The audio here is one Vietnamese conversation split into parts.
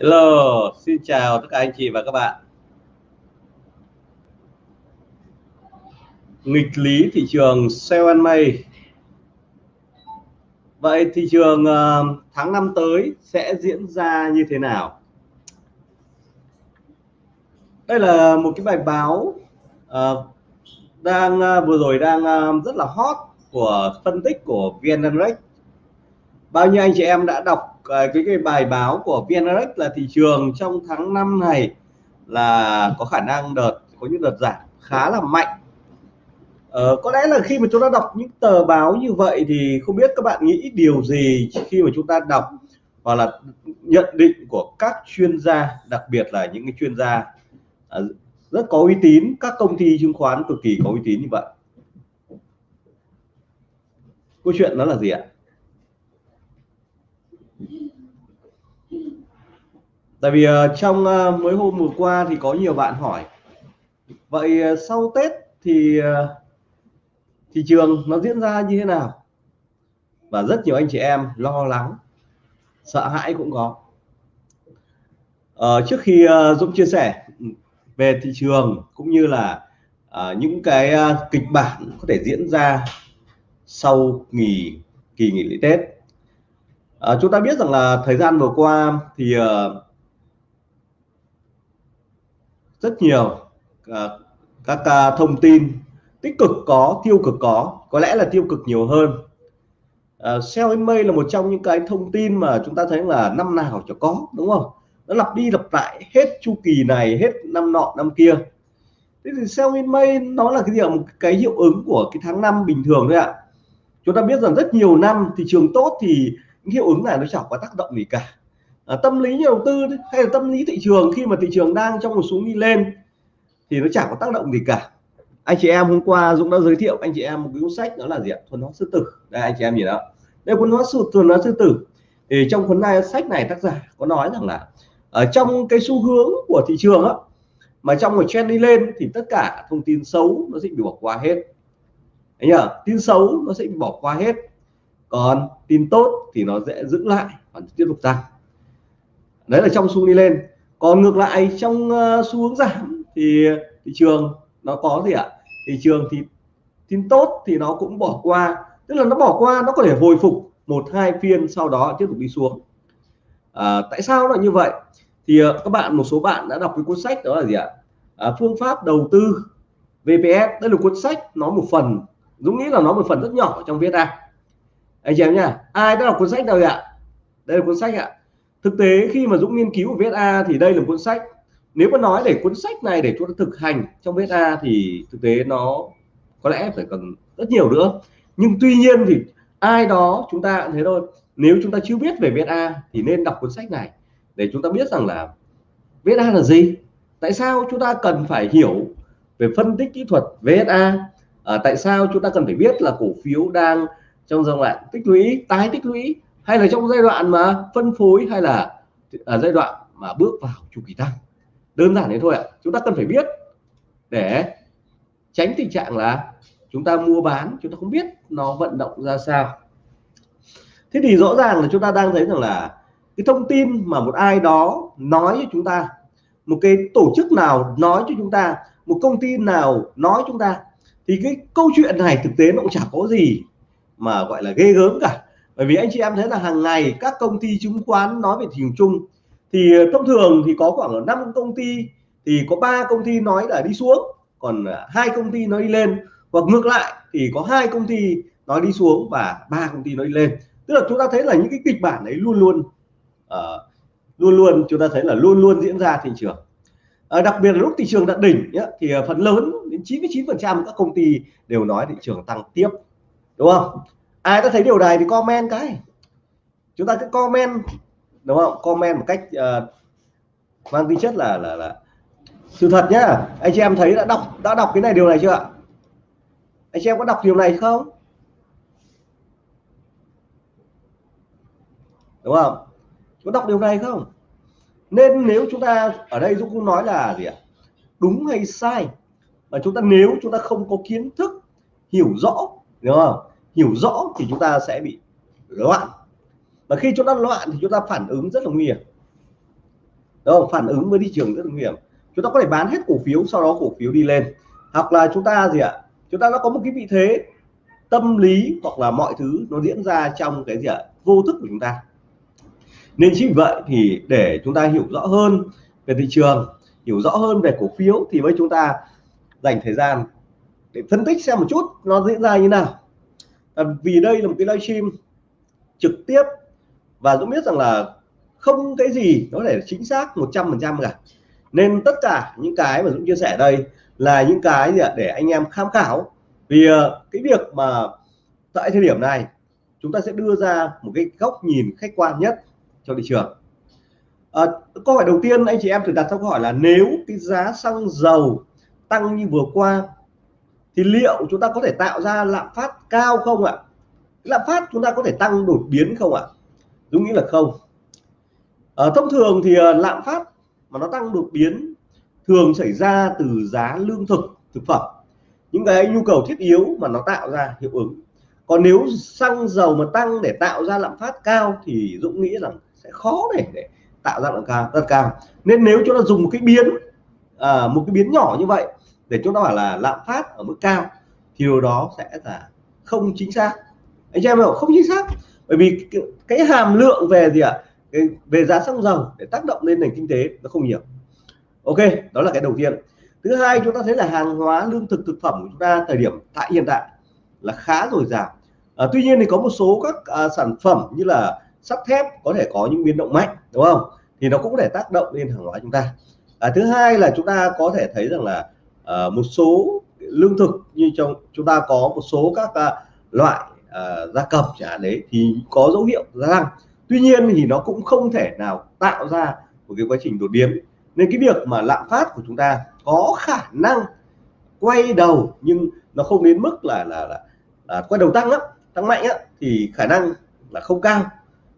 Hello, xin chào tất cả anh chị và các bạn. Nghịch lý thị trường sale and May. Vậy thị trường ờ, tháng năm tới sẽ diễn ra như thế nào? Đây là một cái bài báo uh, đang uh, vừa rồi đang uh, rất là hot của phân tích của VN Direct. Bao nhiêu anh chị em đã đọc cái, cái cái bài báo của VNRX là thị trường trong tháng 5 này là có khả năng đợt có những đợt giảm khá là mạnh. Ờ, có lẽ là khi mà chúng ta đọc những tờ báo như vậy thì không biết các bạn nghĩ điều gì khi mà chúng ta đọc hoặc là nhận định của các chuyên gia đặc biệt là những cái chuyên gia ờ, rất có uy tín các công ty chứng khoán cực kỳ có uy tín như vậy. Câu chuyện đó là gì ạ? Tại vì uh, trong uh, mấy hôm vừa qua thì có nhiều bạn hỏi. Vậy uh, sau Tết thì uh, thị trường nó diễn ra như thế nào? Và rất nhiều anh chị em lo lắng sợ hãi cũng có. Uh, trước khi uh, Dũng chia sẻ về thị trường cũng như là uh, những cái uh, kịch bản có thể diễn ra sau nghỉ kỳ nghỉ lễ Tết. Uh, chúng ta biết rằng là thời gian vừa qua thì uh, rất nhiều à, các à, thông tin tích cực có tiêu cực có có lẽ là tiêu cực nhiều hơn. À, uh, sell in May là một trong những cái thông tin mà chúng ta thấy là năm nào cho có đúng không? Nó lặp đi lặp lại hết chu kỳ này hết năm nọ năm kia. Thế thì sell in nó là cái gì một cái hiệu ứng của cái tháng năm bình thường thôi ạ. Chúng ta biết rằng rất nhiều năm thị trường tốt thì những hiệu ứng này nó chẳng có tác động gì cả à, tâm lý nhà đầu tư hay là tâm lý thị trường khi mà thị trường đang trong một xuống đi lên thì nó chẳng có tác động gì cả. Anh chị em hôm qua Dũng đã giới thiệu anh chị em một cái cuốn sách đó là gì ạ? Thuần hóa sư tử. Đây anh chị em nhìn đó. Đây cuốn hóa sư thuần hóa sư tử. Thì trong cuốn này sách này tác giả có nói rằng là ở trong cái xu hướng của thị trường á mà trong một trend đi lên thì tất cả thông tin xấu nó sẽ bị bỏ qua hết. Anh nhờ? Tin xấu nó sẽ bị bỏ qua hết. Còn tin tốt thì nó sẽ giữ lại và tiếp tục tăng đấy là trong xu đi lên. Còn ngược lại trong uh, xu hướng giảm thì thị trường nó có gì ạ? Thị trường thì tin tốt thì nó cũng bỏ qua. Tức là nó bỏ qua nó có thể hồi phục một hai phiên sau đó tiếp tục đi xuống. À, tại sao nó như vậy? Thì uh, các bạn một số bạn đã đọc cái cuốn sách đó là gì ạ? À, phương pháp đầu tư VPS đây là cuốn sách nó một phần Dũng nghĩ là nó một phần rất nhỏ trong viết ra. Anh chị em nha ai đã đọc cuốn sách đâu ạ? Đây là cuốn sách ạ thực tế khi mà Dũng nghiên cứu của VSA thì đây là cuốn sách. Nếu mà nói để cuốn sách này để chúng ta thực hành trong VSA thì thực tế nó có lẽ phải cần rất nhiều nữa. Nhưng tuy nhiên thì ai đó chúng ta cũng thế thôi. Nếu chúng ta chưa biết về VSA thì nên đọc cuốn sách này để chúng ta biết rằng là VSA là gì. Tại sao chúng ta cần phải hiểu về phân tích kỹ thuật VSA à, tại sao chúng ta cần phải biết là cổ phiếu đang trong giai đoạn tích lũy tái tích lũy? Hay là trong giai đoạn mà phân phối hay là ở giai đoạn mà bước vào chu kỳ tăng? Đơn giản thế thôi ạ. Chúng ta cần phải biết để tránh tình trạng là chúng ta mua bán, chúng ta không biết nó vận động ra sao. Thế thì rõ ràng là chúng ta đang thấy rằng là cái thông tin mà một ai đó nói cho chúng ta, một cái tổ chức nào nói cho chúng ta, một công ty nào nói chúng ta, thì cái câu chuyện này thực tế nó cũng chả có gì mà gọi là ghê gớm cả bởi vì anh chị em thấy là hàng ngày các công ty chứng khoán nói về thị trường chung thì ờ, thông thường thì có khoảng năm công ty thì có ba công ty nói là đi xuống còn ờ, hai công ty nói đi lên hoặc ngược lại thì có hai công ty nói đi xuống và ba công ty nói đi lên. Tức là chúng ta thấy là những cái kịch bản đấy luôn luôn uh, luôn luôn chúng ta thấy là luôn luôn diễn ra thị trường. À, đặc biệt là lúc thị trường đạt đỉnh nhá, thì phần lớn đến 99 phần trăm các công ty đều nói thị trường tăng tiếp đúng không? Ai đã thấy điều này thì comment cái. Chúng ta cứ comment đúng không? Comment một cách uh, mang tính chất là là là sự thật nhá. Anh chị em thấy đã đọc đã đọc cái này điều này chưa ạ? Anh chị em có đọc điều này không? Đúng không? Có đọc điều này không? Nên nếu chúng ta ở đây Dũng cũng nói là gì ạ? Đúng hay sai? Mà chúng ta nếu chúng ta không có kiến thức hiểu rõ đúng không? Hiểu rõ thì chúng ta sẽ bị loạn. Và khi chúng ta loạn thì chúng ta phản ứng rất là nguy hiểm. Đúng không? Phản ứng với thị trường rất là nguy hiểm. Chúng ta có thể bán hết cổ phiếu, sau đó cổ phiếu đi lên. Hoặc là chúng ta gì ạ? Chúng ta nó có một cái vị thế tâm lý hoặc là mọi thứ nó diễn ra trong cái gì ạ? Vô thức của chúng ta. Nên chính vì vậy thì để chúng ta hiểu rõ hơn về thị trường, hiểu rõ hơn về cổ phiếu thì với chúng ta dành thời gian để phân tích xem một chút nó diễn ra như nào à, vì đây là một cái livestream trực tiếp và Dũng biết rằng là không cái gì nó để chính xác 100% cả. Nên tất cả những cái mà Dũng chia sẻ đây là những cái gì để anh em tham khảo. Vì ờ, cái việc mà tại thời điểm này chúng ta sẽ đưa ra một cái góc nhìn khách quan nhất cho thị trường. À, câu hỏi đầu tiên anh chị em thử đặt câu hỏi là nếu cái giá xăng dầu tăng như vừa qua thì liệu chúng ta có thể tạo ra lạm phát cao không ạ? Lạm phát chúng ta có thể tăng đột biến không ạ? Dũng nghĩ là không. À, thông thường thì ờ, lạm phát mà nó tăng đột biến thường xảy ra từ giá lương thực thực phẩm. Những cái nhu cầu thiết yếu mà nó tạo ra hiệu ứng. Còn nếu xăng dầu mà tăng để tạo ra lạm phát cao thì Dũng nghĩ rằng sẽ khó để, để tạo ra lạm cao rất cao. Nên nếu chúng ta dùng một cái biến à, một cái biến nhỏ như vậy để chúng ta bảo là lạm phát ở mức cao thì điều đó sẽ là không chính xác. Anh chị em hiểu không chính xác. Bởi vì cái, cái hàm lượng về gì ạ? À? về giá xăng dầu để tác động lên nền kinh tế nó không nhiều. Ok đó là cái đầu tiên. Thứ hai chúng ta thấy là hàng hóa lương thực thực phẩm của chúng ta thời điểm tại hiện tại là khá dồi dào. À, tuy nhiên thì có một số các à, sản phẩm như là sắt thép có thể có những biến động mạnh đúng không? Thì nó cũng có thể tác động lên hàng hóa chúng ta. À, thứ hai là chúng ta có thể thấy rằng là Ờ, một số lương thực như trong chúng ta có một số các à, loại uh, gia cầm chẳng hạn đấy thì có dấu hiệu gia tăng. Tuy nhiên thì nó cũng không thể nào tạo ra một cái quá trình đột biến. Nên cái việc mà lạm phát của chúng ta có khả năng quay đầu nhưng nó không đến mức là là, là, là quay đầu tăng á tăng mạnh á thì khả năng là không cao.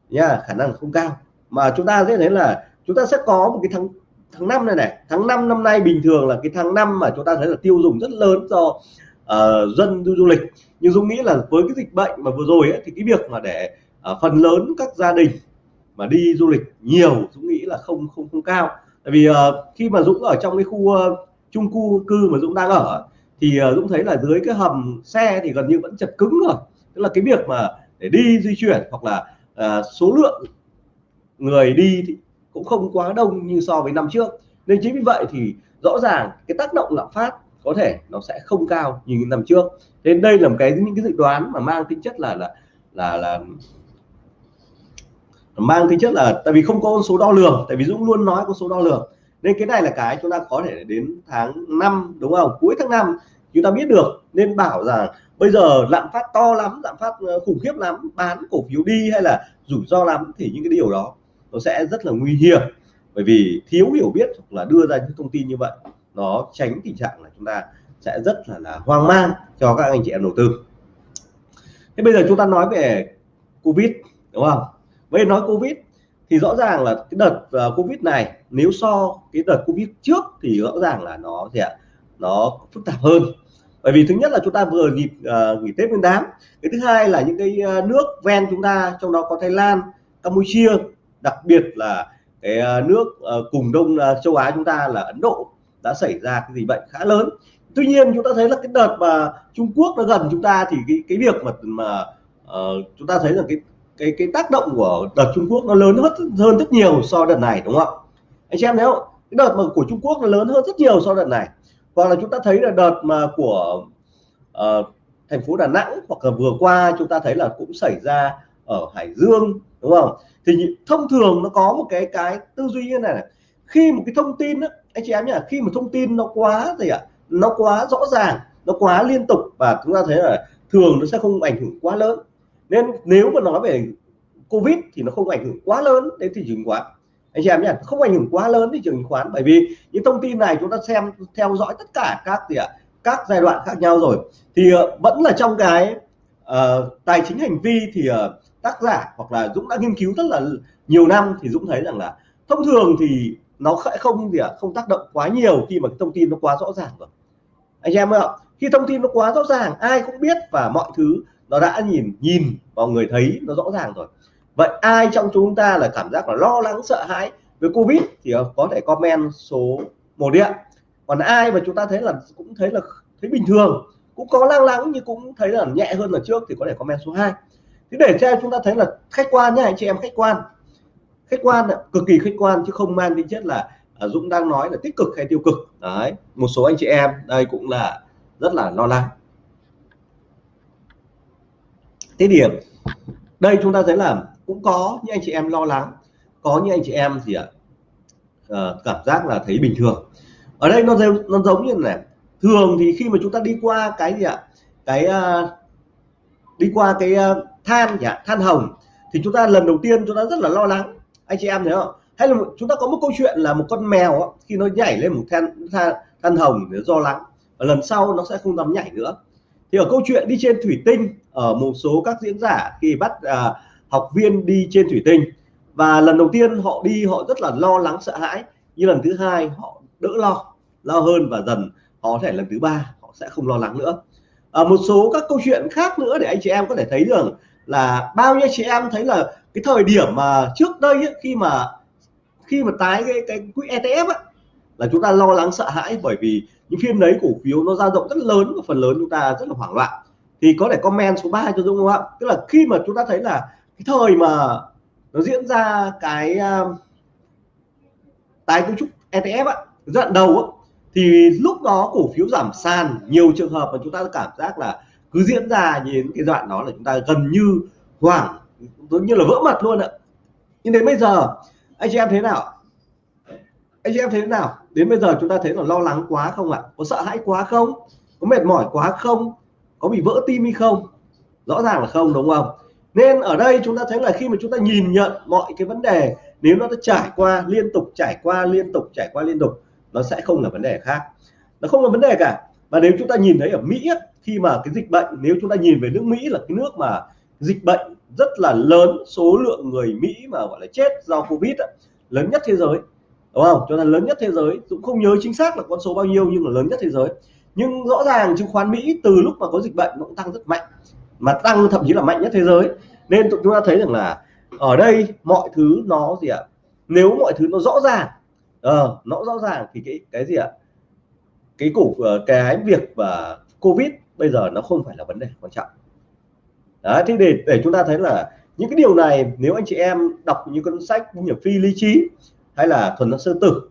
Nha khả năng không cao. Mà chúng ta sẽ thấy là chúng ta sẽ có một cái tháng tháng năm này này tháng 5 năm nay bình thường là cái tháng năm mà chúng ta thấy là tiêu dùng rất lớn do uh, dân du, du lịch. Nhưng dung nghĩ là với cái dịch bệnh mà vừa rồi ấy, thì cái việc mà để uh, phần lớn các gia đình mà đi du lịch nhiều Dũng nghĩ là không không không cao. Tại vì uh, khi mà Dũng ở trong cái khu uh, chung cư cư mà Dũng đang ở thì uh, Dũng thấy là dưới cái hầm xe thì gần như vẫn chật cứng rồi. Tức là cái việc mà để đi di chuyển hoặc là uh, số lượng người đi thì cũng không quá đông như so với năm trước. Nên chính vì vậy thì rõ ràng cái tác động lạm phát có thể nó sẽ không cao như năm trước. Nên đây là một cái, những cái dự đoán mà mang tính chất là là là là mang tính chất là tại vì không có con số đo lường, tại vì Dũng luôn nói con số đo lường. Nên cái này là cái chúng ta có thể đến tháng 5 đúng không? Cuối tháng 5 chúng ta biết được, nên bảo rằng bây giờ lạm phát to lắm, lạm phát ờ, khủng khiếp lắm, bán cổ phiếu đi hay là rủi ro lắm thì những cái điều đó nó sẽ rất là nguy hiểm. Bởi vì thiếu hiểu biết hoặc là đưa ra những thông tin như vậy nó tránh tình trạng là chúng ta sẽ rất là, là hoang mang cho các anh chị em đầu tư. Thế bây giờ chúng ta nói về covid đúng không? Bây giờ nói covid thì rõ ràng là cái đợt uh, covid này nếu so cái đợt covid trước thì rõ ràng là nó sẽ nó phức tạp hơn. Bởi vì thứ nhất là chúng ta vừa nghỉ uh, nghỉ tết nguyên đán cái thứ hai là những cái à, nước ven chúng ta trong đó có thái lan campuchia đặc biệt là cái ờ, nước ờ, cùng đông ờ, châu á chúng ta là ấn độ đã xảy ra cái dịch bệnh khá lớn. Tuy nhiên chúng ta thấy là cái đợt mà trung quốc nó gần chúng ta thì cái cái việc mà mà uh, chúng ta thấy là cái cái cái tác động của đợt Trung Quốc nó lớn hơn hơn rất nhiều so đợt này đúng không? Anh xem thấy không? Cái đợt mà của Trung Quốc nó lớn hơn rất nhiều so đợt này. Hoặc là chúng ta thấy là đợt mà của uh, thành phố Đà Nẵng hoặc là vừa qua chúng ta thấy là cũng xảy ra ở Hải Dương đúng không? Thì thông thường nó có một cái cái tư duy như này, này. khi một cái thông tin đó, anh chị em nhỉ khi mà thông tin nó quá gì ạ nó quá rõ ràng nó quá liên tục và chúng ta thấy là thường nó sẽ không ảnh hưởng quá lớn. Nên nếu mà nói về covid thì nó không ảnh hưởng quá lớn đến thị trường chứng khoán. Anh chị em nhé không ảnh hưởng quá lớn thị trường chứng khoán bởi vì những thông tin này chúng ta xem theo dõi tất cả các gì ạ các giai đoạn khác nhau rồi. Thì uh, vẫn là trong cái uh, tài chính hành vi thì uh, tác giả hoặc là Dũng đã nghiên cứu rất là nhiều năm thì Dũng thấy rằng là thông thường thì nó sẽ không gì ạ, không tác động quá nhiều khi mà cái thông tin nó quá rõ ràng rồi. Anh em ạ, khi thông tin nó quá rõ ràng, ai cũng biết và mọi thứ nó đã nhìn nhìn vào người thấy nó rõ ràng rồi. Vậy ai trong chúng ta là cảm giác là lo lắng, sợ hãi với covid thì có thể comment số một điện còn ai mà chúng ta thấy là, cũng thấy là, thấy bình thường, cũng có lang lắng nhưng cũng thấy là nhẹ hơn là trước thì có thể comment số 2 thế để cho chúng ta thấy là khách quan nhé anh chị em khách quan. Khách quan cực kỳ khách quan chứ không mang tính chất là à, Dũng đang nói là tích cực hay tiêu cực. Đấy một số anh chị em đây cũng là rất là lo lắng. Thế điểm đây chúng ta thấy là cũng có những anh chị em lo lắng có những anh chị em gì ạ à, cảm giác là thấy bình thường. Ở đây nó giống nó giống như này thường thì khi mà chúng ta đi qua cái gì ạ cái uh, đi qua cái uh, than nhỉ than hồng thì chúng ta lần đầu tiên chúng ta rất là lo lắng. Anh chị em thấy không? Hay là chúng ta có một câu chuyện là một con mèo khi nó nhảy lên một than than, than hồng để do lắng và lần sau nó sẽ không dám nhảy nữa. Thì ở câu chuyện đi trên thủy tinh ở một số các diễn giả khi bắt à, học viên đi trên thủy tinh và lần đầu tiên họ đi họ rất là lo lắng sợ hãi. Như lần thứ hai họ đỡ lo lo hơn và dần họ có thể lần thứ ba họ sẽ không lo lắng nữa. Ở một số các câu chuyện khác nữa để anh chị em có thể thấy được là bao nhiêu chị em thấy là cái thời điểm mà trước đây ấy, khi mà khi mà tái cái cái quỹ ETF ấy, là chúng ta lo lắng sợ hãi bởi vì những phiên đấy cổ phiếu nó dao động rất lớn và phần lớn chúng ta rất là hoảng loạn. Thì có thể comment số 3 cho Dung không ạ? Tức là khi mà chúng ta thấy là cái thời mà nó diễn ra cái uh, tái cấu trúc ETF á, giai đoạn đầu á, thì lúc đó cổ phiếu giảm sàn nhiều trường hợp mà chúng ta cảm giác là cứ diễn ra như cái đoạn đó là chúng ta gần như hoảng, giống như là vỡ mặt luôn ạ. Nhưng đến bây giờ, anh chị em thế nào? Anh chị em thế nào? Đến bây giờ chúng ta thấy là lo lắng quá không ạ? Có sợ hãi quá không? Có mệt mỏi quá không? Có bị vỡ tim hay không? Rõ ràng là không, đúng không? Nên ở đây chúng ta thấy là khi mà chúng ta nhìn nhận mọi cái vấn đề, nếu nó trải qua liên tục, trải qua liên tục, trải qua liên tục, nó sẽ không là vấn đề khác. Nó không là vấn đề cả. Và nếu chúng ta nhìn thấy ở Mỹ khi mà cái dịch bệnh nếu chúng ta nhìn về nước Mỹ là cái nước mà dịch bệnh rất là lớn số lượng người Mỹ mà gọi là chết do Covid lớn nhất thế giới đúng không? Cho nên lớn nhất thế giới cũng không nhớ chính xác là con số bao nhiêu nhưng là lớn nhất thế giới. Nhưng rõ ràng chứng khoán Mỹ từ lúc mà có dịch bệnh nó cũng tăng rất mạnh mà tăng thậm chí là mạnh nhất thế giới. Nên chúng ta thấy rằng là ở đây mọi thứ nó gì ạ? Nếu mọi thứ nó rõ ràng ờ, nó rõ ràng thì cái cái gì ạ? Cái củ ờ, cái việc và covid bây giờ nó không phải là vấn đề quan trọng. Đấy thế để để chúng ta thấy là những cái điều này nếu anh chị em đọc những cuốn sách như phi lý trí hay là thuần năng sơ tử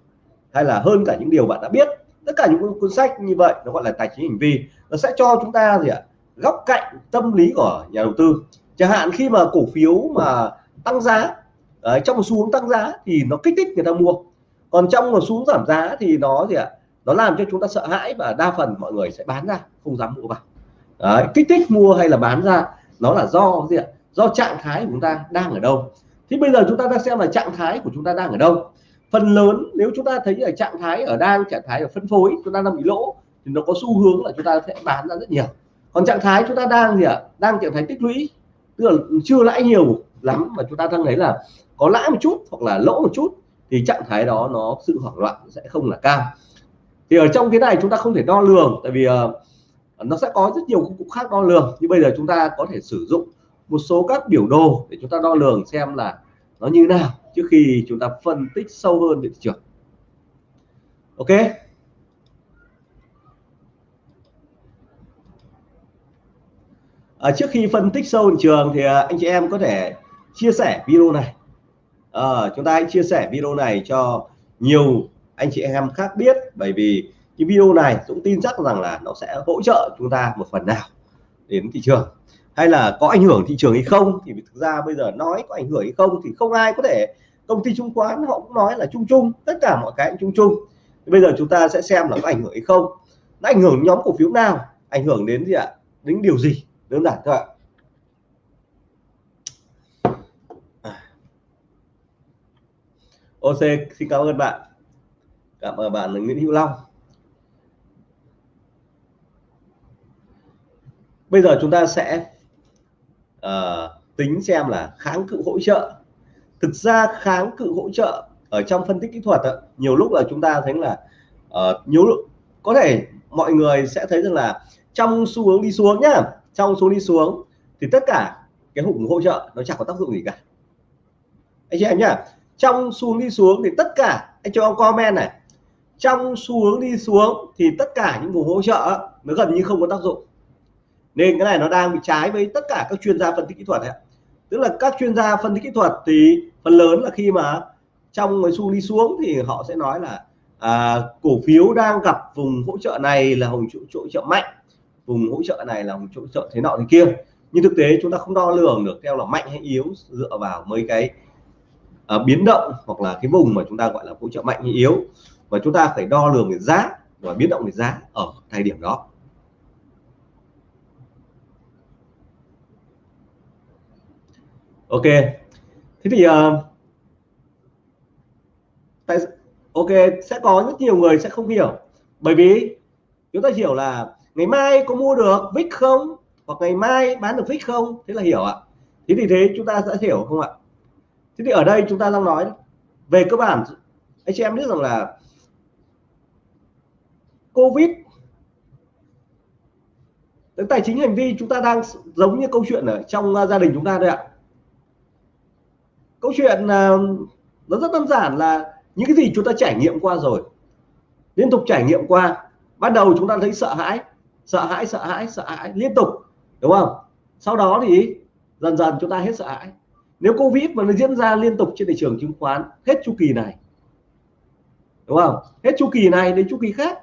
hay là hơn cả những điều bạn đã biết tất cả những cuốn sách như vậy nó gọi là tài chính hành vi nó sẽ cho chúng ta gì ạ? Góc cạnh tâm lý của nhà đầu tư. Chẳng hạn khi mà cổ phiếu mà tăng giá đấy, trong một xu hướng tăng giá thì nó kích thích người ta mua. Còn trong một xu hướng giảm giá thì nó gì ạ? Nó làm cho chúng ta sợ hãi và đa phần mọi người sẽ bán ra không dám mua vào. Đấy, kích thích mua hay là bán ra nó là do gì ạ? Do trạng thái của chúng ta đang ở đâu. Thì bây giờ chúng ta đang xem là trạng thái của chúng ta đang ở đâu. Phần lớn nếu chúng ta thấy ở trạng thái ở đang trạng thái ở phân phối chúng ta đang bị lỗ thì nó có xu hướng là chúng ta sẽ bán ra rất nhiều. Còn trạng thái chúng ta đang gì ạ? Đang trạng thái tích lũy tức là chưa lãi nhiều lắm mà chúng ta đang thấy là có lãi một chút hoặc là lỗ một chút thì trạng thái đó nó sự hoảng loạn sẽ không là cao thì ở trong cái này chúng ta không thể đo lường tại vì uh, nó sẽ có rất nhiều công cụ khác đo lường. Như bây giờ chúng ta có thể sử dụng một số các biểu đồ để chúng ta đo lường xem là nó như nào trước khi chúng ta phân tích sâu hơn về thị trường. Ok? À, trước khi phân tích sâu thị trường thì à, anh chị em có thể chia sẻ video này. À, chúng ta hãy chia sẻ video này cho nhiều anh chị em khác biết, bởi vì cái video này cũng tin chắc rằng là nó sẽ hỗ trợ chúng ta một phần nào đến thị trường. Hay là có ảnh hưởng thị trường hay không thì thực ra bây giờ nói có ảnh hưởng hay không thì không ai có thể, công ty chứng khoán họ cũng nói là chung chung, tất cả mọi cái chung chung. Thì bây giờ chúng ta sẽ xem là có ảnh hưởng hay không. Nó ảnh hưởng nhóm cổ phiếu nào? Ảnh hưởng đến gì ạ? Đến điều gì? Đơn giản thôi ạ. À. OC xin cảm ơn bạn cảm ơn bạn Nguyễn Hữu Long. Bây giờ chúng ta sẽ uh, tính xem là kháng cự hỗ trợ. Thực ra kháng cự hỗ trợ ở trong phân tích kỹ thuật đó, nhiều lúc là chúng ta thấy là uh, nhiều lúc có thể mọi người sẽ thấy rằng là trong xu hướng đi xuống nhá trong xu đi xuống thì tất cả cái hụng hỗ trợ nó chẳng có tác dụng gì cả. Anh chị em nhá trong xu hướng đi xuống thì tất cả anh cho comment này trong xu hướng đi xuống thì tất cả những vùng hỗ trợ nó gần như không có tác dụng. Nên cái này nó đang bị trái với tất cả các chuyên gia phân tích kỹ thuật đấy tức là các chuyên gia phân tích kỹ thuật thì phần lớn là khi mà trong cái xu đi xuống thì họ sẽ nói là à, cổ phiếu đang gặp vùng hỗ trợ này là vùng hỗ trợ mạnh vùng hỗ trợ này là vùng hỗ trợ thế nọ thế kia. Nhưng thực tế chúng ta không đo lường được theo là mạnh hay yếu dựa vào mấy cái à, biến động hoặc là cái vùng mà chúng ta gọi là hỗ trợ mạnh hay yếu và chúng ta phải đo lường về giá và biến động về giá ở thời điểm đó. Ok. Thế thì uh, tại ok sẽ có rất nhiều người sẽ không hiểu. Bởi vì chúng ta hiểu là ngày mai có mua được vix không? Hoặc ngày mai bán được vix không? Thế là hiểu ạ. Thế thì thế chúng ta sẽ hiểu không ạ? Thế thì ở đây chúng ta đang nói về cơ bản. Anh chị em biết rằng là covid. Tức tài chính hành vi chúng ta đang giống như câu chuyện ở trong à, gia đình chúng ta đây ạ. Câu chuyện à, nó rất đơn giản là những cái gì chúng ta trải nghiệm qua rồi, liên tục trải nghiệm qua, ban đầu chúng ta thấy sợ hãi sợ hãi sợ hãi sợ hãi liên tục, đúng không? Sau đó thì dần dần chúng ta hết sợ hãi. Nếu covid mà nó diễn ra liên tục trên thị trường chứng khoán hết chu kỳ này, đúng không? Hết chu kỳ này đến chu kỳ khác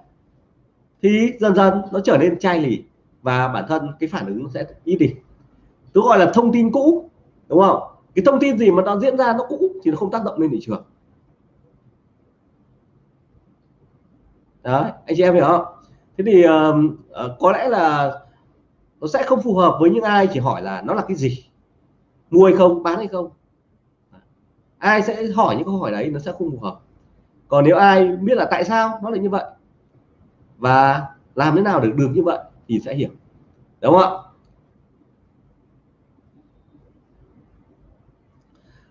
thì dần dần nó trở nên chai lì và bản thân cái phản ứng sẽ ít đi. Tôi gọi là thông tin cũ đúng không? Cái thông tin gì mà nó diễn ra nó cũ thì nó không tác động lên thị trường. Đấy anh chị em hiểu không? Thế thì uh, có lẽ là nó sẽ không phù hợp với những ai chỉ hỏi là nó là cái gì? Mua hay không? Bán hay không? Ai sẽ hỏi những câu hỏi đấy nó sẽ không phù hợp. Còn nếu ai biết là tại sao nó lại như vậy? Và làm thế nào để được như vậy thì sẽ hiểu. Đúng không ạ?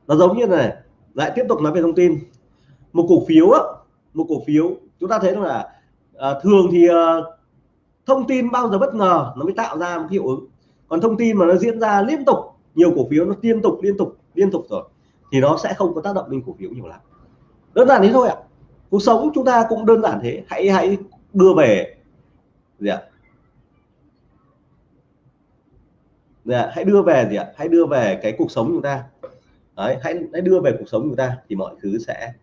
Nó giống như này lại tiếp tục nói về thông tin. Một cổ phiếu á, một cổ phiếu chúng ta thấy là à, thường thì à, thông tin bao giờ bất ngờ nó mới tạo ra một hiệu ứng. Còn thông tin mà nó diễn ra liên tục nhiều cổ phiếu nó liên tục liên tục liên tục rồi thì nó sẽ không có tác động lên cổ phiếu nhiều lắm. Đơn giản thế thôi ạ. Cuộc sống chúng ta cũng đơn giản thế hãy hãy đưa về. Gì ạ? Dạ, hãy đưa về gì ạ? Hãy đưa về cái cuộc sống chúng ta. Đấy, hãy hãy đưa về cuộc sống chúng ta thì mọi thứ sẽ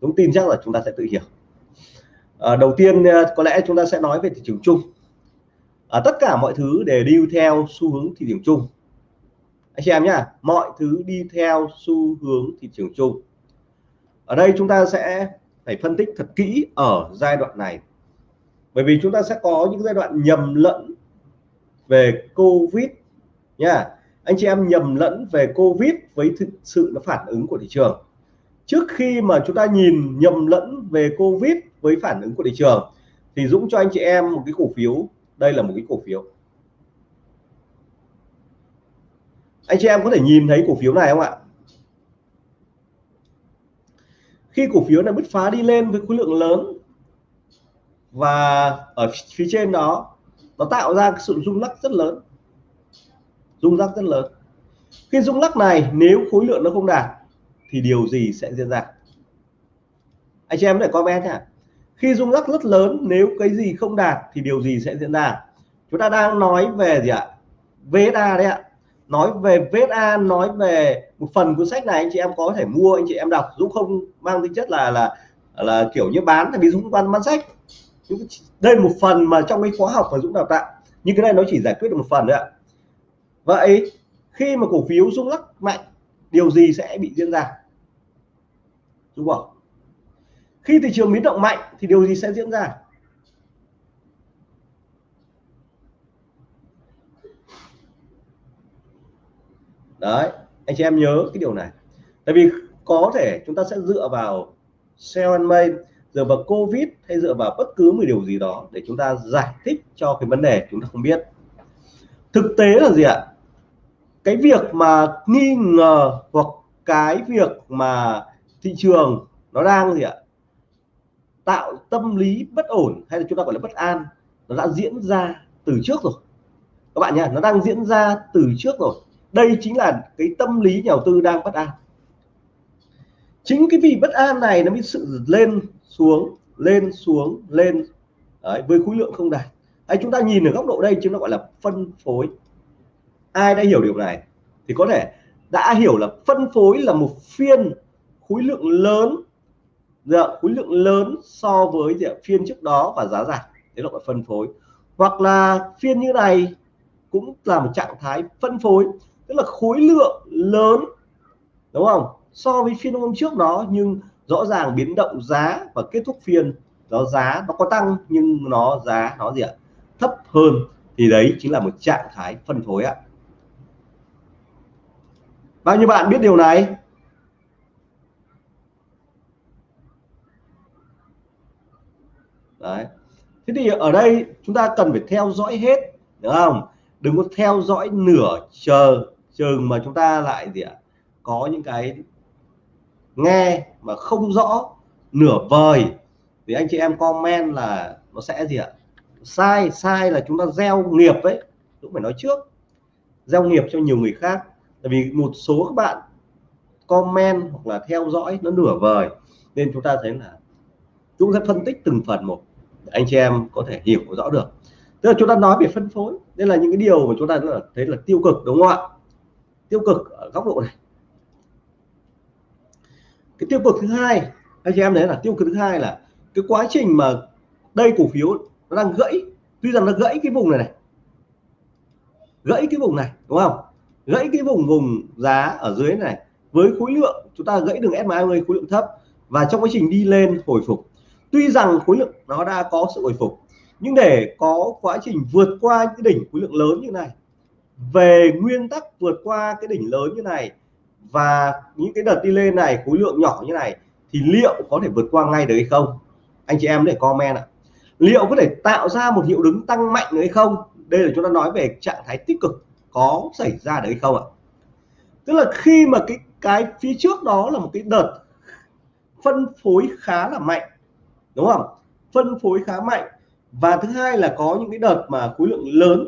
đúng tin chắc là chúng ta sẽ tự hiểu. À, đầu tiên à, có lẽ chúng ta sẽ nói về thị trường chung. À, tất cả mọi thứ đều đi theo xu hướng thị trường chung. Anh chị em nhá mọi thứ đi theo xu hướng thị trường chung. Ở đây chúng ta sẽ phải phân tích thật kỹ ở giai đoạn này bởi vì chúng ta sẽ có những giai đoạn nhầm lẫn về covid nha. Anh chị em nhầm lẫn về covid với thực sự nó phản ứng của thị trường. Trước khi mà chúng ta nhìn nhầm lẫn về covid với phản ứng của thị trường, thì Dũng cho anh chị em một cái cổ phiếu. Đây là một cái cổ phiếu. Anh chị em có thể nhìn thấy cổ phiếu này không ạ? Khi cổ phiếu này bứt phá đi lên với khối lượng lớn và ở phía trên đó, nó tạo ra sự rung lắc rất lớn. Rung lắc rất lớn. Khi rung lắc này, nếu khối lượng nó không đạt, thì điều gì sẽ diễn ra? Anh chị em để comment nhá. Khi rung lắc rất lớn, nếu cái gì không đạt, thì điều gì sẽ diễn ra? Chúng ta đang nói về gì ạ? VSA đấy ạ. Nói về VSA nói về một phần cuốn sách này, anh chị em có thể mua, anh chị em đọc. Dũng không mang tính chất là là là kiểu như bán, tại vì Dũng bán bán sách đây một phần mà trong cái khóa học mà Dũng đào tạo. Nhưng cái này nó chỉ giải quyết được một phần nữa ạ. Vậy khi mà cổ phiếu rung lắc mạnh, điều gì sẽ bị diễn ra? Đúng không khi thị trường biến động mạnh thì điều gì sẽ diễn ra? Đấy, anh chị em nhớ cái điều này. Tại vì có thể chúng ta sẽ dựa vào sell and main dựa vào covid hay dựa vào bất cứ một điều gì đó để chúng ta giải thích cho cái vấn đề chúng ta không biết. Thực tế là gì ạ? Cái việc mà nghi ngờ hoặc cái việc mà thị trường nó đang gì ạ? Tạo tâm lý bất ổn hay là chúng ta gọi là bất an, nó đã diễn ra từ trước rồi. Các bạn nhá nó đang diễn ra từ trước rồi. Đây chính là cái tâm lý nhà đầu tư đang bất an. Chính cái vì bất an này nó mới sự lên xuống lên xuống lên. Đấy, với khối lượng không đạt hay chúng ta nhìn ở góc độ đây chúng nó gọi là phân phối. Ai đã hiểu điều này thì có thể đã hiểu là phân phối là một phiên khối lượng lớn. Dạ, khối lượng lớn so với dạ, phiên trước đó và giá giảm đấy là gọi phân phối. Hoặc là phiên như này cũng là một trạng thái phân phối tức là khối lượng lớn đúng không? So với phiên hôm trước đó nhưng rõ ràng biến động giá và kết thúc phiên nó giá nó có tăng, nhưng nó giá nó gì ạ? Thấp hơn, thì đấy chính là một trạng thái phân phối ạ. Bao nhiêu bạn biết điều này? Đấy. Thế thì ở đây chúng ta cần phải theo dõi hết đúng không? Đừng có theo dõi nửa chờ chừng mà chúng ta lại gì ạ? Có những cái nghe mà không rõ, nửa vời, thì anh chị em comment là nó sẽ gì ạ? Sai sai là chúng ta gieo nghiệp ấy, cũng phải nói trước. Gieo nghiệp cho nhiều người khác. Tại vì một số các bạn comment hoặc là theo dõi nó nửa vời, nên chúng ta thấy là chúng sẽ phân tích từng phần một để anh chị em có thể hiểu rõ được. Tức là chúng ta nói về phân phối, đây là những cái điều mà chúng ta thấy là tiêu cực, đúng không ạ? Tiêu cực ở góc độ này cái tiêu cực thứ hai, anh chị em đấy là tiêu cực thứ hai là cái quá trình mà đây cổ phiếu nó đang gãy, tuy rằng nó gãy cái vùng này này, gãy cái vùng này, đúng không? Gãy cái vùng vùng giá ở dưới này với khối lượng, chúng ta gãy đường SMA khối lượng thấp và trong quá trình đi lên hồi phục. Tuy rằng khối lượng nó đã có sự hồi phục, nhưng để có quá trình vượt qua cái đỉnh khối lượng lớn như này, về nguyên tắc vượt qua cái đỉnh lớn như này và những cái đợt đi lên này, khối lượng nhỏ như này, thì liệu có thể vượt qua ngay được hay không? Anh chị em để comment ạ. Liệu có thể tạo ra một hiệu đứng tăng mạnh hay không? Đây là chúng ta nói về trạng thái tích cực có xảy ra được hay không ạ? Tức là khi mà cái cái phía trước đó là một cái đợt phân phối khá là mạnh, đúng không? Phân phối khá mạnh. Và thứ hai là có những cái đợt mà khối lượng lớn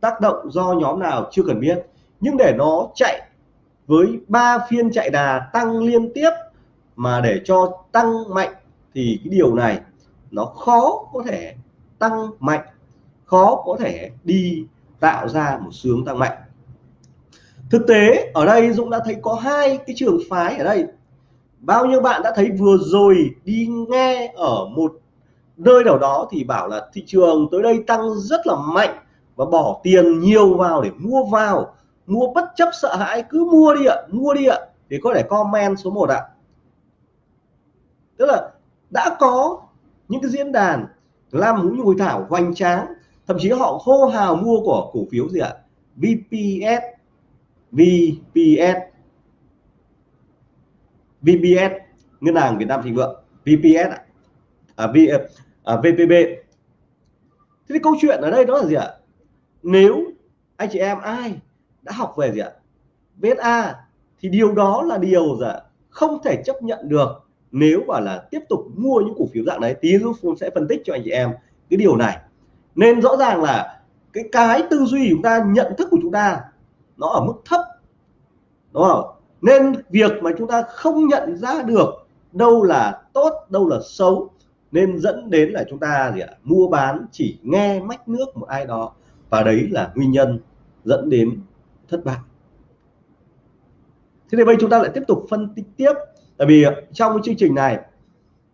tác động do nhóm nào chưa cần biết. Nhưng để nó chạy với ba phiên chạy đà tăng liên tiếp mà để cho tăng mạnh thì cái điều này nó khó có thể tăng mạnh, khó có thể đi tạo ra một sướng tăng mạnh. Thực tế, ở đây Dũng đã thấy có hai cái trường phái ở đây. Bao nhiêu bạn đã thấy vừa rồi đi nghe ở một nơi nào đó thì bảo là thị trường tới đây tăng rất là mạnh và bỏ tiền nhiều vào để mua vào mua bất chấp sợ hãi cứ mua đi ạ mua đi ạ thì có thể comment số 1 ạ. Tức là đã có những cái diễn đàn làm những hội thảo hoành tráng thậm chí họ hô hào mua của cổ phiếu gì ạ? VPS VPS VPS ngân hàng Việt Nam Thịnh Vượng VPS à, v, à, VPB thế thì câu chuyện ở đây đó là gì ạ? Nếu anh chị em ai đã học về gì ạ? VSA thì điều đó là điều gì ạ? Không thể chấp nhận được nếu mà là tiếp tục mua những cổ phiếu dạng đấy. Tí giúp sẽ phân tích cho anh chị em cái điều này. Nên rõ ràng là cái cái tư duy của chúng ta, nhận thức của chúng ta nó ở mức thấp, đúng không? Nên việc mà chúng ta không nhận ra được đâu là tốt, đâu là xấu nên dẫn đến là chúng ta gì ạ? Mua bán chỉ nghe mách nước một ai đó và đấy là nguyên nhân dẫn đến thất bại. Thế thì bây chúng ta lại tiếp tục phân tích tiếp. Tại vì trong cái chương trình này,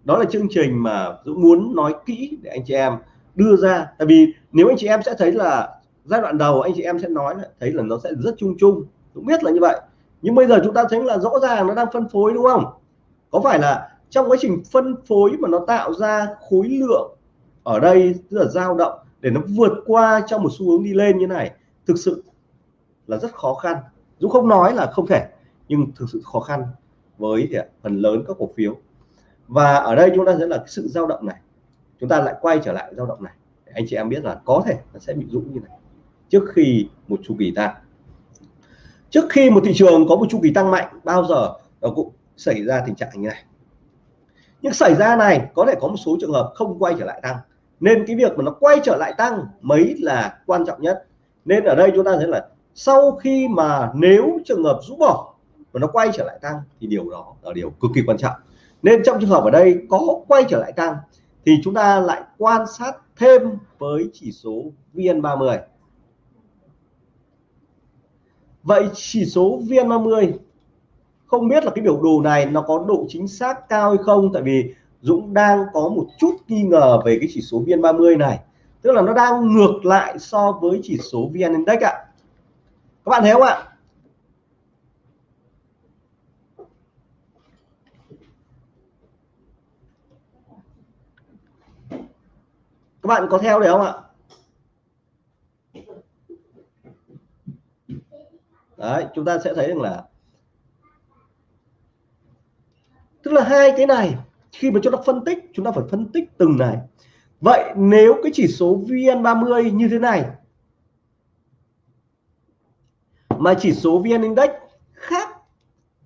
đó là chương trình mà Dũng muốn nói kỹ để anh chị em đưa ra. Tại vì nếu anh chị em sẽ thấy là giai đoạn đầu anh chị em sẽ nói thấy là nó sẽ rất chung chung. Cũng biết là như vậy. Nhưng bây giờ chúng ta thấy là rõ ràng nó đang phân phối đúng không? Có phải là trong quá trình phân phối mà nó tạo ra khối lượng ở đây, tức là dao động, để nó vượt qua trong một xu hướng đi lên như này, thực sự là rất khó khăn. Dũng không nói là không thể, nhưng thực sự khó khăn với phần lớn các cổ phiếu. Và ở đây chúng ta thấy là sự dao động này. Chúng ta lại quay trở lại dao động này. Để anh chị em biết là có thể nó sẽ bị dũng như này. Trước khi một chu kỳ tăng. Trước khi một thị trường có một chu kỳ tăng mạnh, bao giờ nó cũng xảy ra tình trạng như này. Nhưng xảy ra này, có thể có một số trường hợp không quay trở lại tăng. Nên cái việc mà nó quay trở lại tăng mấy là quan trọng nhất. Nên ở đây chúng ta thấy là sau khi mà nếu trường hợp rũ bỏ và nó quay trở lại tăng thì điều đó là điều cực kỳ quan trọng. Nên trong trường hợp ở đây có quay trở lại tăng thì chúng ta lại quan sát thêm với chỉ số VN30 vậy chỉ số VN30 không biết là cái biểu đồ này nó có độ chính xác cao hay không? Tại vì Dũng đang có một chút nghi ngờ về cái chỉ số VN30 này. Tức là nó đang ngược lại so với chỉ số VN Index ạ các bạn thấy không ạ? Các bạn có theo được không ạ? Đấy, chúng ta sẽ thấy rằng là tức là hai cái này, khi mà chúng ta phân tích, chúng ta phải phân tích từng này. Vậy nếu cái chỉ số VN30 như thế này mà chỉ số VN Index khác.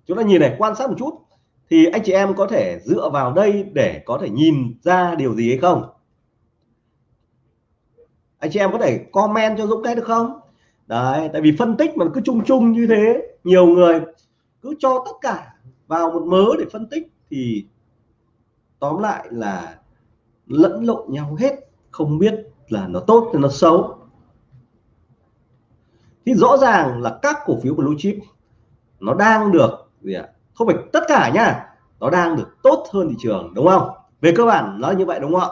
Chúng ta nhìn này, quan sát một chút. Thì anh chị em có thể dựa vào đây để có thể nhìn ra điều gì hay không? Anh chị em có thể comment cho Dũng cái được không? Đấy, tại vì phân tích mà cứ chung chung như thế, nhiều người cứ cho tất cả vào một mớ để phân tích thì tóm lại là lẫn lộn nhau hết. Không biết là nó tốt hay nó xấu thì rõ ràng là các cổ phiếu blue chip nó đang được gì ạ? Không phải tất cả nhá nó đang được tốt hơn thị trường đúng không? Về cơ bản nó như vậy đúng không ạ?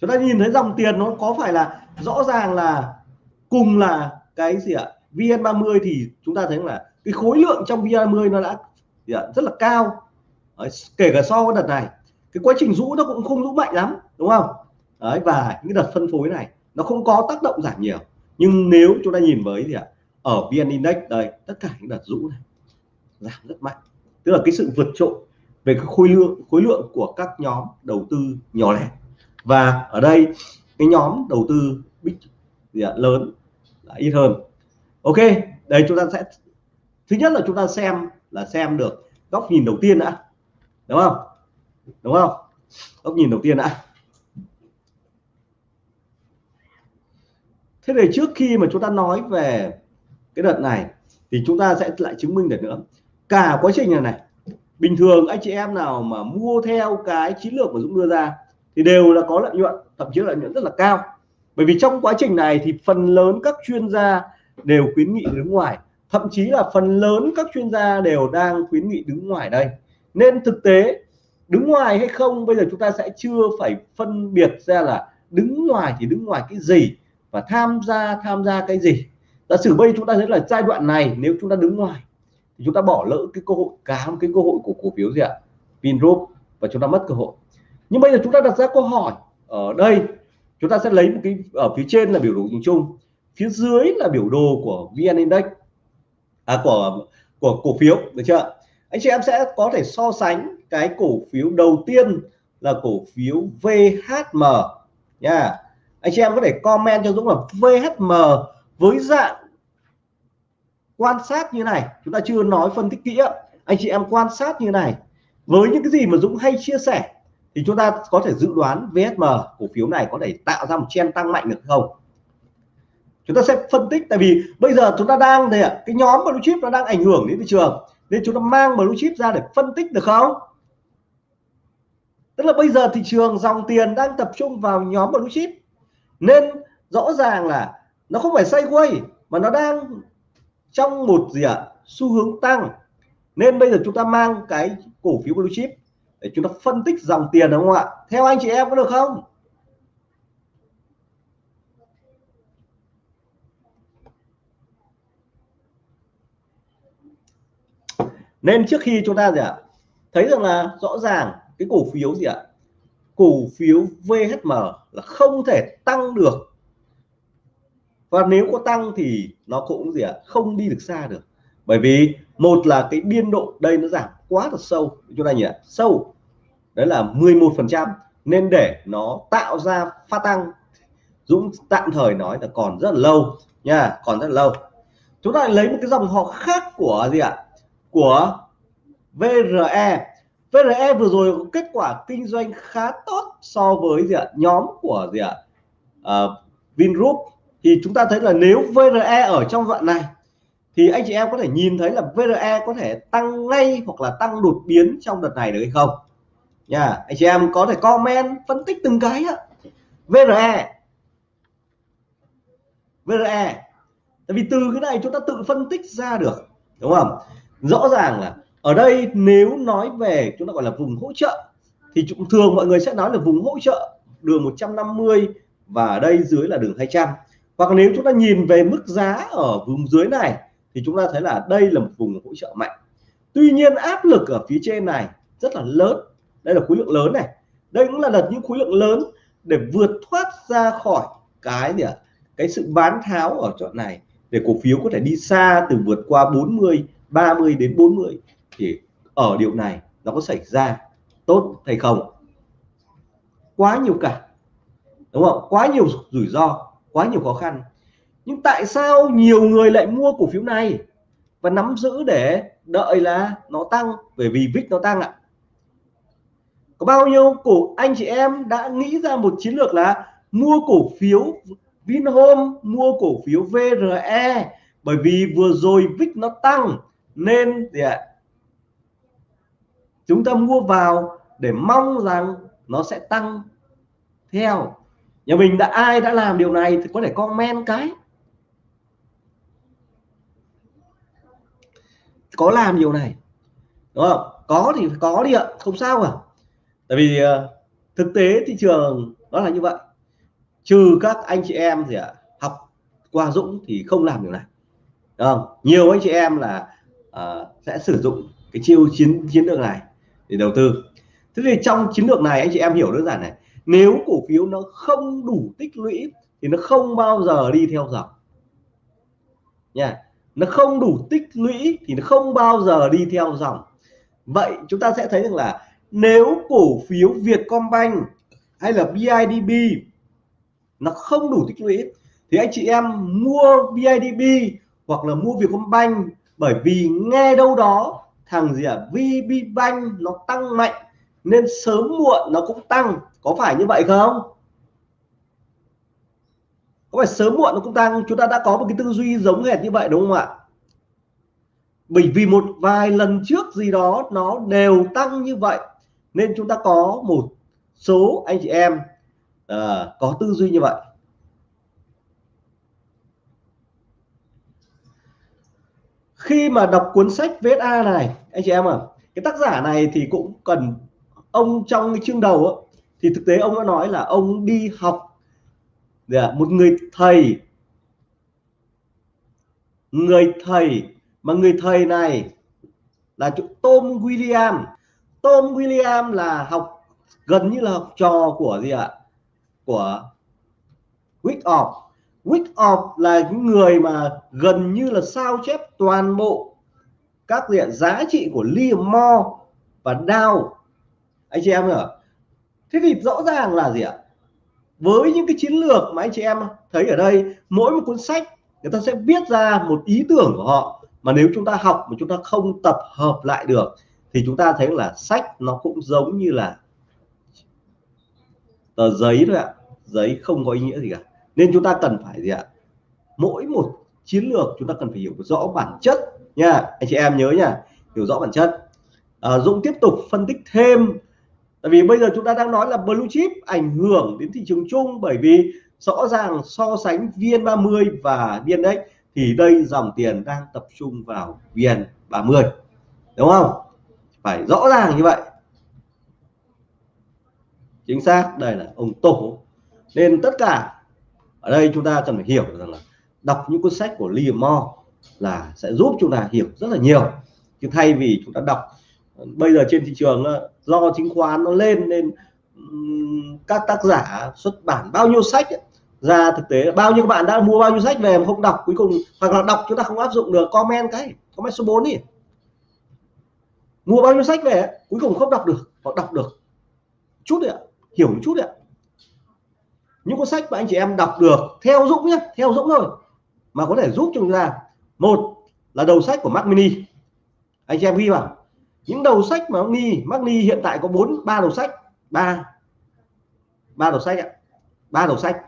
Chúng ta nhìn thấy dòng tiền nó có phải là rõ ràng là cùng là cái gì ạ? VN30 thì chúng ta thấy là cái khối lượng trong VN30 nó đã gì ạ? rất là cao. Đấy, kể cả so với đợt này cái quá trình rũ nó cũng không rũ mạnh lắm đúng không? Đấy, và những đợt phân phối này nó không có tác động giảm nhiều. Nhưng nếu chúng ta nhìn với gì ạ ở VN Index đây tất cả những đợt rũ này giảm rất mạnh. Tức là cái sự vượt trội về cái khối lượng khối lượng của các nhóm đầu tư nhỏ lẻ. Và ở đây cái nhóm đầu tư big gì ạ, lớn là ít hơn. Ok đây chúng ta sẽ thứ nhất là chúng ta xem là xem được góc nhìn đầu tiên đã. Đúng không? Đúng không? Góc nhìn đầu tiên đã. Thế thì trước khi mà chúng ta nói về cái đợt này, thì chúng ta sẽ lại chứng minh được nữa. Cả quá trình này này, bình thường anh chị em nào mà mua theo cái chiến lược mà Dũng đưa ra, thì đều là có lợi nhuận, thậm chí lợi nhuận rất là cao. Bởi vì trong quá trình này thì phần lớn các chuyên gia đều khuyến nghị đứng ngoài. Thậm chí là phần lớn các chuyên gia đều đang khuyến nghị đứng ngoài đây. Nên thực tế, đứng ngoài hay không, bây giờ chúng ta sẽ chưa phải phân biệt ra là đứng ngoài thì đứng ngoài cái gì và tham gia tham gia cái gì? Giả sử bây chúng ta thấy là giai đoạn này nếu chúng ta đứng ngoài thì chúng ta bỏ lỡ cái cơ hội cả một cái cơ hội của cổ phiếu gì ạ? Vingroup và chúng ta mất cơ hội. Nhưng bây giờ chúng ta đặt ra câu hỏi ở đây chúng ta sẽ lấy một cái ở phía trên là biểu đồ nhìn chung phía dưới là biểu đồ của VN Index à, của của cổ phiếu được chưa? Anh chị em sẽ có thể so sánh cái cổ phiếu đầu tiên là cổ phiếu VHM nha anh chị em có thể comment cho Dũng là VHM với dạng quan sát như này. Chúng ta chưa nói phân tích kỹ anh chị em quan sát như này. Với những cái gì mà Dũng hay chia sẻ, thì chúng ta có thể dự đoán VSM cổ phiếu này có thể tạo ra một chen tăng mạnh được không? Chúng ta sẽ phân tích, tại vì bây giờ chúng ta đang đây ạ, cái nhóm blue chip nó đang ảnh hưởng đến thị trường, nên chúng ta mang blue chip ra để phân tích được không? Tức là bây giờ thị trường dòng tiền đang tập trung vào nhóm blue chip nên rõ ràng là nó không phải sideways mà nó đang trong một gì ạ à, xu hướng tăng. Nên bây giờ chúng ta mang cái cổ phiếu blue chip để chúng ta phân tích dòng tiền đúng không ạ? Theo anh chị em có được không? Nên trước khi chúng ta gì ạ? Thấy rằng là rõ ràng cái cổ phiếu gì ạ? Cổ phiếu VHM là không thể tăng được. Và nếu có tăng thì nó cũng gì ạ, không đi được xa được. Bởi vì một là cái biên độ đây nó giảm quá là sâu. Chúng ta nhỉ sâu, đấy là 11 phần trăm, nên để nó tạo ra pha tăng, Dũng tạm thời nói là còn rất là lâu nha, còn rất là lâu. Chúng ta lấy một cái dòng họ khác của gì ạ, của VRE VRE vừa rồi có kết quả kinh doanh khá tốt so với gì ạ? Nhóm của gì ạ? Uh, Vingroup. Thì chúng ta thấy là nếu VRE ở trong đoạn này thì anh chị em có thể nhìn thấy là VRE có thể tăng ngay hoặc là tăng đột biến trong đợt này được hay không? Nha anh chị em có thể comment phân tích từng cái á VRE VRE tại vì từ cái này chúng ta tự phân tích ra được đúng không? Rõ ràng là ở đây nếu nói về chúng ta gọi là vùng hỗ trợ, thì thường mọi người sẽ nói là vùng hỗ trợ đường 150 và ở đây dưới là đường 200 hoặc nếu chúng ta nhìn về mức giá ở vùng dưới này, thì chúng ta thấy là đây là một vùng hỗ trợ mạnh. Tuy nhiên áp lực ở phía trên này rất là lớn. Đây là khối lượng lớn này. Đây cũng là đợt những khối lượng lớn để vượt thoát ra khỏi cái gì ạ? Cái sự bán tháo ở chỗ này để cổ phiếu có thể đi xa từ vượt qua 40 30 đến 40 thì ở điều này nó có xảy ra tốt hay không? Quá nhiều cả đúng không? Quá nhiều rủi ro, quá nhiều khó khăn. Nhưng tại sao nhiều người lại mua cổ phiếu này và nắm giữ để đợi là nó tăng? Bởi vì VIX nó tăng ạ. Có bao nhiêu cổ anh chị em đã nghĩ ra một chiến lược là mua cổ phiếu Vinhome, mua cổ phiếu VRE bởi vì vừa rồi VIX nó tăng nên gì ạ? Chúng ta mua vào để mong rằng nó sẽ tăng theo. Nhà mình đã ai đã làm điều này thì có thể comment cái. Có làm điều này đúng không? Có thì có đi ạ không sao à tại vì ờ, thực tế thị trường nó là như vậy. Trừ các anh chị em gì ạ học qua Dũng thì không làm điều này đúng không? Nhiều anh chị em là uh, sẽ sử dụng cái chiêu chiến chiến lược này để đầu tư. Thế thì trong chiến lược này, anh chị em hiểu đơn giản này, nếu cổ phiếu nó không đủ tích lũy thì nó không bao giờ đi theo dòng. Nha, nó không đủ tích lũy thì nó không bao giờ đi theo dòng. Vậy chúng ta sẽ thấy rằng là nếu cổ phiếu Vietcombank hay là BIDB nó không đủ tích lũy thì anh chị em mua BIDB hoặc là mua Vietcombank bởi vì nghe đâu đó thằng gì à? VB Bank nó tăng mạnh nên sớm muộn nó cũng tăng. Có phải như vậy không? Có phải sớm muộn nó cũng tăng? Chúng ta đã có một cái tư duy giống hệt như vậy đúng không ạ? Bởi vì một vài lần trước gì đó nó đều tăng như vậy nên chúng ta có một số anh chị em uh, có tư duy như vậy. Khi mà đọc cuốn sách VSA này anh chị em à cái tác giả này thì cũng cần ông trong cái chương đầu á, thì thực tế ông đã nói là ông đi học dạ, một người thầy. Người thầy mà người thầy này là Tom William. Tom William là học gần như là học trò của gì ạ? Của week Wyckoff là những người mà gần như là sao chép toàn bộ các diện giá trị của Liam Mo và Dow? Anh chị em ạ. Thế thì rõ ràng là gì ạ? Với những cái chiến lược mà anh chị em thấy ở đây, mỗi một cuốn sách, người ta sẽ viết ra một ý tưởng của họ mà nếu chúng ta học mà chúng ta không tập hợp lại được, thì chúng ta thấy là sách nó cũng giống như là tờ giấy thôi ạ. Giấy không có ý nghĩa gì cả nên chúng ta cần phải gì ạ? Mỗi một chiến lược chúng ta cần phải hiểu rõ bản chất nha. Anh chị em nhớ nha hiểu rõ bản chất. À, Dũng tiếp tục phân tích thêm. Tại vì bây giờ chúng ta đang nói là blue chip ảnh hưởng đến thị trường chung bởi vì rõ ràng so sánh VN30 và VN-Index thì đây dòng tiền đang tập trung vào VN30 đúng không? Phải rõ ràng như vậy. Chính xác đây là ông tổ. Nên tất cả ở đây chúng ta cần phải hiểu rằng là đọc những cuốn sách của Liam Moore là sẽ giúp chúng ta hiểu rất là nhiều. Chứ thay vì chúng ta đọc ờ, bây giờ trên thị trường ờ, do chứng khoán nó lên nên các tác giả xuất bản bao nhiêu sách ấy, ra thực tế bao nhiêu bạn đã mua bao nhiêu sách về mà không đọc cuối cùng hoặc là đọc chúng ta không áp dụng được comment cái comment số 4 đi. Mua bao nhiêu sách về cuối cùng không đọc được hoặc đọc được. Chút đấy ạ hiểu một chút đấy ạ những cuốn sách mà anh chị em đọc được theo dũng nhé theo dũng thôi mà có thể giúp chúng ta. Một là đầu sách của Mac Mini. Anh chị em ghi vào. Những đầu sách mà Mini Mac Mini hiện tại có bốn ba đầu sách. Ba. Ba đầu sách ạ. Ba đầu sách.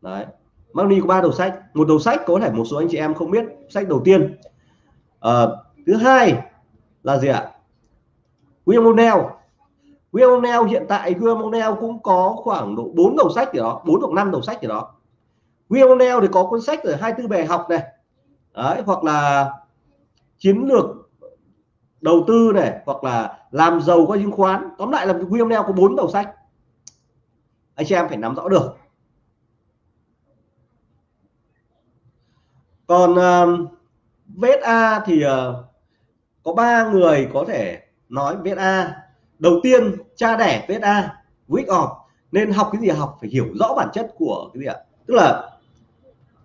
Đấy. Mac Mini có ba đầu sách. Một đầu sách có thể một số anh chị em không biết sách đầu tiên. À, thứ hai là gì ạ? William O'Neill. William O'Neill hiện tại William O'Neill cũng có khoảng độ 4 đầu sách gì đó 4 hoặc 5 đầu sách gì đó. William O'Neill thì có cuốn sách ở 24 bài học này. Đấy, hoặc là chiến lược đầu tư này hoặc là làm giàu qua chứng khoán. Tóm lại là William O'Neill có 4 đầu sách. Anh chị em phải nắm rõ được. Còn um, uh, VSA thì uh, có ba người có thể nói VSA đầu tiên cha đẻ VSA week off nên học cái gì học? Phải hiểu rõ bản chất của cái gì ạ? Tức là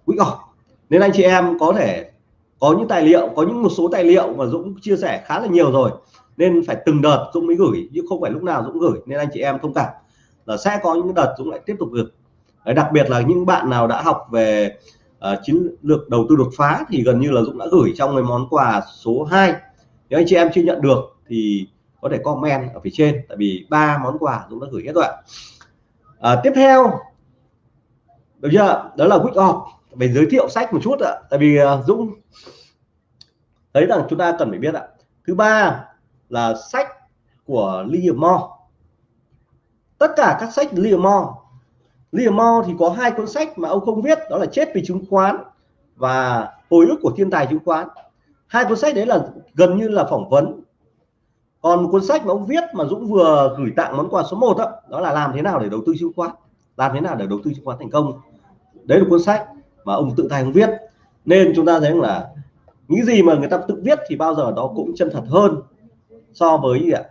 week off. Nên anh chị em có thể có những tài liệu có những một số tài liệu mà Dũng chia sẻ khá là nhiều rồi. Nên phải từng đợt Dũng mới gửi chứ không phải lúc nào Dũng gửi nên anh chị em thông cảm. Là sẽ có những đợt Dũng lại tiếp tục gửi. Đấy, đặc biệt là những bạn nào đã học về uh, chiến lược đầu tư đột phá thì gần như là Dũng đã gửi trong cái món quà số 2 nếu anh chị em chưa nhận được thì có thể comment ở phía trên tại vì ba món quà Dũng đã gửi hết rồi à, tiếp theo được chưa? Đó là week off. Về giới thiệu sách một chút ạ tại vì à, Dũng thấy rằng chúng ta cần phải biết ạ. Thứ ba là sách của Liam tất cả các sách Liam Moore. Liam thì có hai cuốn sách mà ông không viết đó là chết vì chứng khoán và hồi ức của thiên tài chứng khoán. Hai cuốn sách đấy là gần như là phỏng vấn còn một cuốn sách mà ông viết mà Dũng vừa gửi tặng món quà số 1 đó, đó là làm thế nào để đầu tư chứng khoán. Làm thế nào để đầu tư chứng khoán thành công. Đấy là cuốn sách mà ông tự tay ông viết. Nên chúng ta thấy là những gì mà người ta tự viết thì bao giờ đó cũng chân thật hơn so với gì ạ?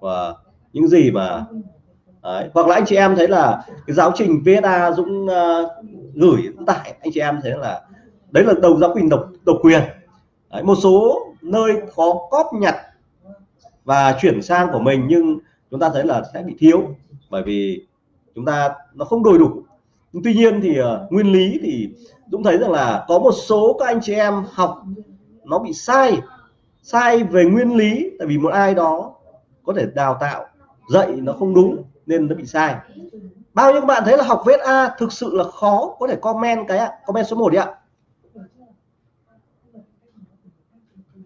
Và những gì mà đấy. hoặc là anh chị em thấy là cái giáo trình VSA Dũng uh, gửi tại anh chị em thấy là đấy là đầu giáo quyền độc độc quyền. Đấy, một số nơi có cóp nhặt và chuyển sang của mình nhưng chúng ta thấy là sẽ bị thiếu bởi vì chúng ta nó không đầy đủ. Tuy nhiên thì uh, nguyên lý thì Dũng thấy rằng là có một số các anh chị em học nó bị sai. Sai về nguyên lý tại vì một ai đó có thể đào tạo dạy nó không đúng nên nó bị sai. Bao nhiêu bạn thấy là học vết A thực sự là khó có thể comment cái ạ comment số 1 đi ạ.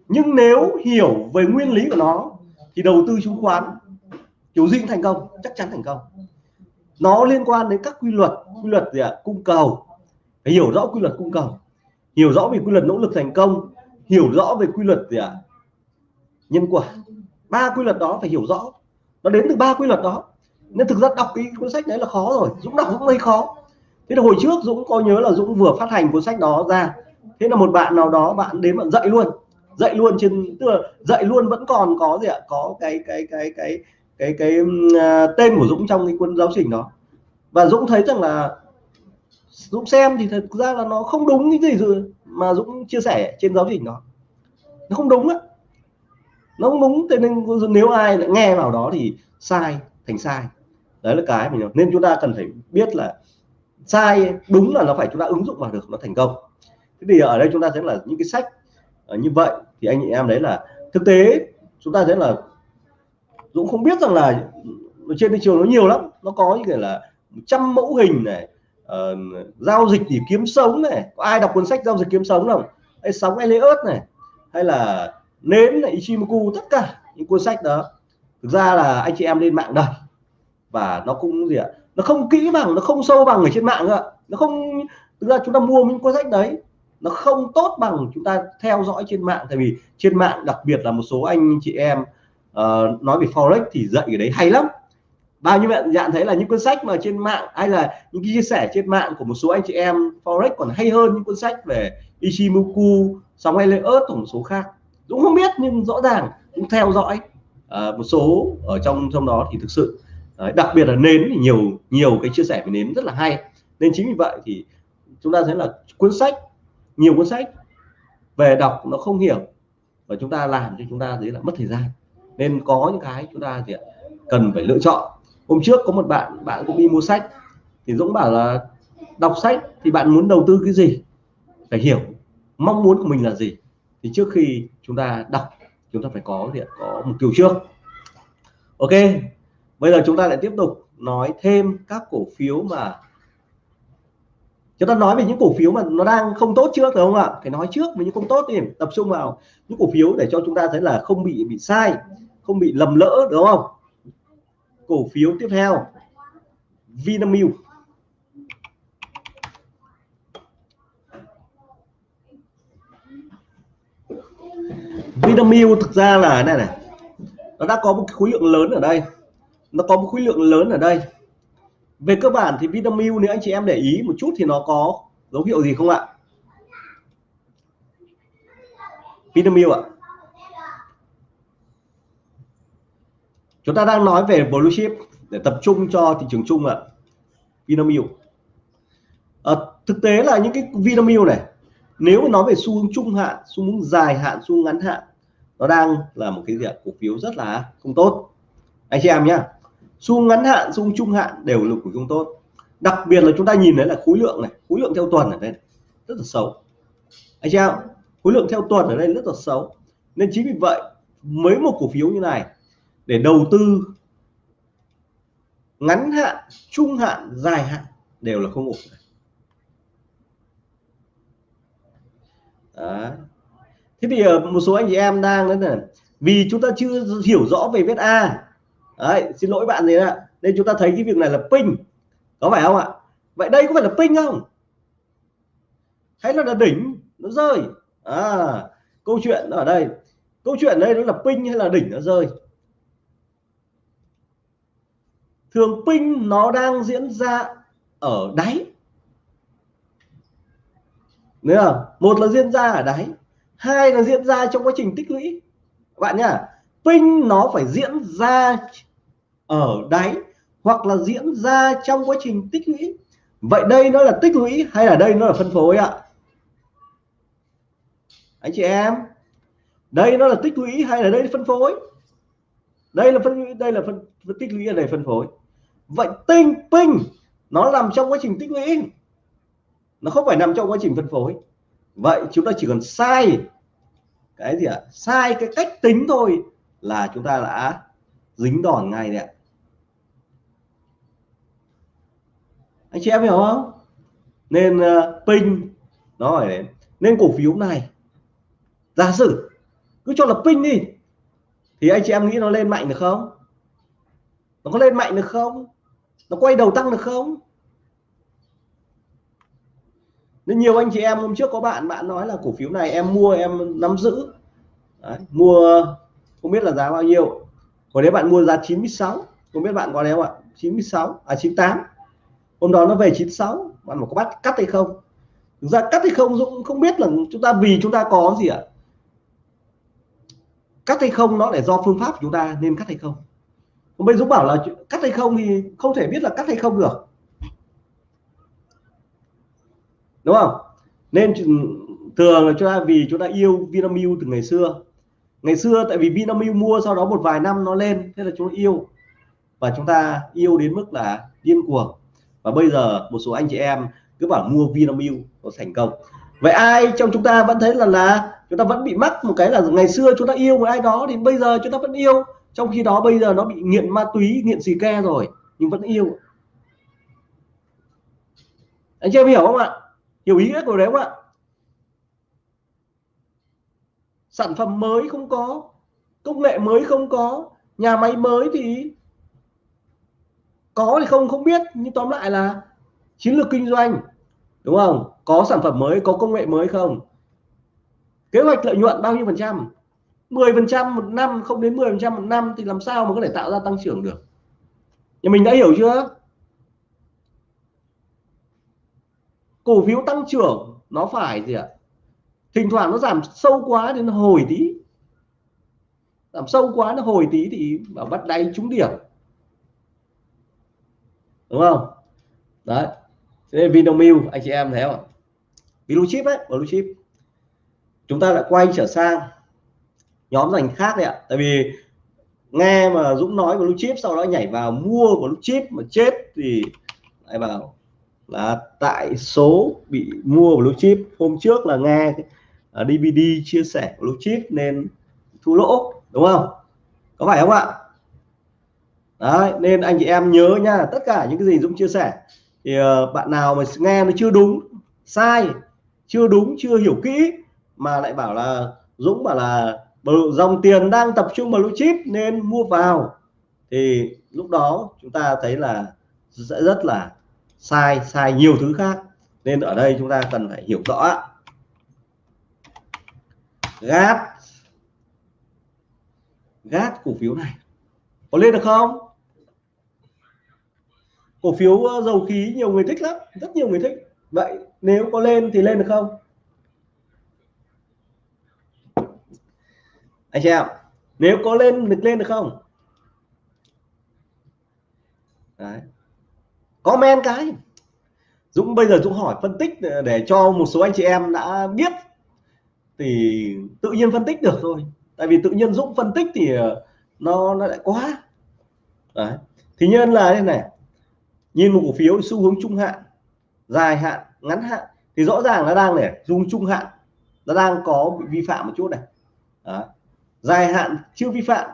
Nhưng nếu hiểu về nguyên lý của nó thì đầu tư chứng khoán kiểu gì thành công, chắc chắn thành công. Nó liên quan đến các quy luật quy luật gì ạ? Cung cầu. Phải hiểu rõ quy luật cung cầu. Hiểu rõ về quy luật nỗ lực thành công. Hiểu rõ về quy luật gì ạ? Nhân quả. Ba quy luật đó phải hiểu rõ. Nó đến từ ba quy luật đó. Nên thực ra đọc cái cuốn sách đấy là khó rồi. Dũng đọc cũng hơi khó. Thế là hồi trước Dũng có nhớ là Dũng vừa phát hành cuốn sách đó ra. Thế là một bạn nào đó, bạn đến bạn dạy luôn dạy luôn trên tức là dạy luôn vẫn còn có gì ạ? Có cái cái cái cái cái cái, cái à, tên của Dũng trong cái cuốn giáo trình đó. Và Dũng thấy rằng là Dũng xem thì thật ra là nó không đúng cái gì rồi mà Dũng chia sẻ trên giáo trình đó. Nó không đúng á. Nó không đúng thế nên nếu ai lại nghe vào đó thì sai thành sai. Đấy là cái mình nên chúng ta cần phải biết là sai đúng là nó phải chúng ta ứng dụng vào được nó thành công. Thế thì ở đây chúng ta thấy là những cái sách à, như vậy thì anh chị em đấy là thực tế chúng ta thấy là Dũng không biết rằng là trên thị trường nó nhiều lắm. Nó có như cái là trăm mẫu hình này uh, giao dịch để kiếm sống này có ai đọc cuốn sách giao dịch kiếm sống không? Hay sóng Elliot này hay là nến này Ichimoku tất cả những cuốn sách đó. Thực ra là anh chị em lên mạng đọc và nó cũng gì ạ? Nó không kỹ bằng nó không sâu bằng ở trên mạng ạ. Nó không thực ra chúng ta mua những cuốn sách đấy nó không tốt bằng chúng ta theo dõi trên mạng. Tại vì trên mạng đặc biệt là một số anh chị em uh, nói về forex thì dạy cái đấy hay lắm. Bao nhiêu bạn dạng thấy là những cuốn sách mà trên mạng hay là những chia sẻ trên mạng của một số anh chị em forex còn hay hơn những cuốn sách về Ichimoku sóng Elliott ớt một số khác. Dũng không biết nhưng rõ ràng cũng theo dõi. Uh, một số ở trong trong đó thì thực sự uh, đặc biệt là nến thì nhiều nhiều cái chia sẻ về nến rất là hay. Nên chính vì vậy thì chúng ta thấy là cuốn sách nhiều cuốn sách về đọc nó không hiểu và chúng ta làm cho chúng ta thấy là mất thời gian. Nên có những cái chúng ta thì cần phải lựa chọn. Hôm trước có một bạn bạn cũng đi mua sách, thì Dũng bảo là đọc sách thì bạn muốn đầu tư cái gì? Phải hiểu mong muốn của mình là gì. Thì trước khi chúng ta đọc, chúng ta phải có gì có mục tiêu trước. Ok, bây giờ chúng ta lại tiếp tục nói thêm các cổ phiếu mà chúng ta nói về những cổ phiếu mà nó đang không tốt trước đúng không ạ? Phải nói trước về những không tốt thì tập trung vào những cổ phiếu để cho chúng ta thấy là không bị bị sai, không bị lầm lỡ, đúng không? Cổ phiếu tiếp theo, Vinamilk. Vinamilk thực ra là, này này, nó đã có một khối lượng lớn ở đây. Nó có một khối lượng lớn ở đây về cơ bản thì Vinamilk nếu anh chị em để ý một chút thì nó có dấu hiệu gì không ạ? Vinamilk ạ. Chúng ta đang nói về blue chip để tập trung cho thị trường chung ạ. Vinamilk à, thực tế là những cái Vinamilk này nếu mà nói về xu hướng trung hạn xu hướng dài hạn xu hướng ngắn hạn nó đang là một cái gì cổ phiếu rất là không tốt. Anh chị em nhé xu ngắn hạn, xu trung hạn đều là của chúng tôi. đặc biệt là chúng ta nhìn thấy là khối lượng này, khối lượng theo tuần ở đây rất là xấu anh chị em, khối lượng theo tuần ở đây rất là xấu nên chính vì vậy, mấy một cổ phiếu như này, để đầu tư ngắn hạn, trung hạn, dài hạn đều là không ổn Đó. thế thì ờ, một số anh chị em đang đấy là vì chúng ta chưa hiểu rõ về viết A đấy xin lỗi bạn gì đó. Nên chúng ta thấy cái việc này là pin. Có phải không ạ? Vậy đây có phải là pin không? Hay là, là đỉnh nó rơi? À câu chuyện ở đây. Câu chuyện đây nó là pin hay là đỉnh nó rơi? Thường pin nó đang diễn ra ở đáy. Nữa một là diễn ra ở đáy hai là diễn ra trong quá trình tích lũy. Bạn nhá pin nó phải diễn ra ở đáy hoặc là diễn ra trong quá trình tích lũy. Vậy đây nó là tích lũy hay là đây nó là phân phối ạ? Anh chị em đây nó là tích lũy hay là đây là phân phối? Đây là phân đây là phân, phân tích lũy ở đây phân phối? Vậy tinh pin nó nằm trong quá trình tích lũy. Nó không phải nằm trong quá trình phân phối. Vậy chúng ta chỉ cần sai cái gì ạ? Sai cái cách tính thôi là chúng ta đã dính đòn ngay đấy ạ. Anh chị em hiểu không? Nên ờ, uh, pin nó phải nên cổ phiếu này giả sử cứ cho là pin đi thì anh chị em nghĩ nó lên mạnh được không? Nó có lên mạnh được không? Nó quay đầu tăng được không? Nên nhiều anh chị em hôm trước có bạn bạn nói là cổ phiếu này em mua em nắm giữ. Đấy, mua không biết là giá bao nhiêu. Hồi đấy bạn mua giá 96 không biết bạn có đéo ạ? 96 à 98 hôm đó nó về 96 bạn có bắt cắt hay không? Thực ra cắt hay không Dũng không biết là chúng ta, vì chúng ta có gì ạ? Cắt hay không nó để do phương pháp của chúng ta nên cắt hay không? Hôm bây Dũng bảo là cắt hay không thì không thể biết là cắt hay không được. Đúng không? Nên thường là chúng ta, vì chúng ta yêu Vinamilk từ ngày xưa ngày xưa tại vì Vinamilk mua sau đó một vài năm nó lên, thế là chúng yêu. Và chúng ta yêu đến mức là điên cuồng. Và bây giờ một số anh chị em cứ bảo mua Vinamilk nó thành công. Vậy ai trong chúng ta vẫn thấy là là chúng ta vẫn bị mắc một cái là ngày xưa chúng ta yêu một ai đó thì bây giờ chúng ta vẫn yêu. Trong khi đó bây giờ nó bị nghiện ma túy, nghiện xì ke rồi, nhưng vẫn yêu. Anh chị em hiểu không ạ? Hiểu ý nghĩa của đấy không ạ? Sản phẩm mới không có, công nghệ mới không có, nhà máy mới thì có thì không không biết. Nhưng tóm lại là chiến lược kinh doanh, đúng không? Có sản phẩm mới, có công nghệ mới không? Kế hoạch lợi nhuận bao nhiêu phần trăm? 10 phần trăm một năm, không đến 10 phần trăm một năm, thì làm sao mà có thể tạo ra tăng trưởng được? Nhà mình đã hiểu chưa? Cổ phiếu tăng trưởng nó phải gì ạ? Thỉnh thoảng nó giảm sâu quá thì nó hồi tí. Giảm sâu quá, nó hồi tí thì bảo bắt đáy trúng điểm. Đúng không? Đấy. Thế nên Vinamilk, anh chị em thấy không blue chip ấy, blue chip. Chúng ta lại quay trở sang nhóm ngành khác đấy ạ. Tại vì nghe mà Dũng nói blue chip, sau đó nhảy vào mua blue chip mà chết thì lại bảo là tại số bị mua blue chip. Hôm trước là nghe À, uh, DVD chia sẻ blue chip nên thua lỗ đúng không? Có phải không ạ? Đấy, nên anh chị em nhớ nha tất cả những cái gì Dũng chia sẻ thì uh, bạn nào mà nghe nó chưa đúng sai chưa đúng chưa hiểu kỹ mà lại bảo là Dũng bảo là dòng tiền đang tập trung vào blue chip nên mua vào thì lúc đó chúng ta thấy là sẽ rất là sai sai nhiều thứ khác. Nên ở đây chúng ta cần phải hiểu rõ gát gát cổ phiếu này. Có lên được không? Cổ phiếu ờ, dầu khí nhiều người thích lắm, rất nhiều người thích. Vậy nếu có lên thì lên được không? Anh chị em, nếu có lên được lên được không? Đấy. comment cái. Dũng, bây giờ Dũng hỏi phân tích ờ, để cho một số anh chị em đã biết thì tự nhiên phân tích được thôi. Tại vì tự nhiên Dũng phân tích thì ờ, nó nó lại quá. Đấy. thì nhân là thế này. Nhìn một cổ phiếu xu hướng trung hạn, dài hạn, ngắn hạn thì rõ ràng nó đang này dùng trung hạn, nó đang có bị vi phạm một chút này. Đó. dài hạn chưa vi phạm,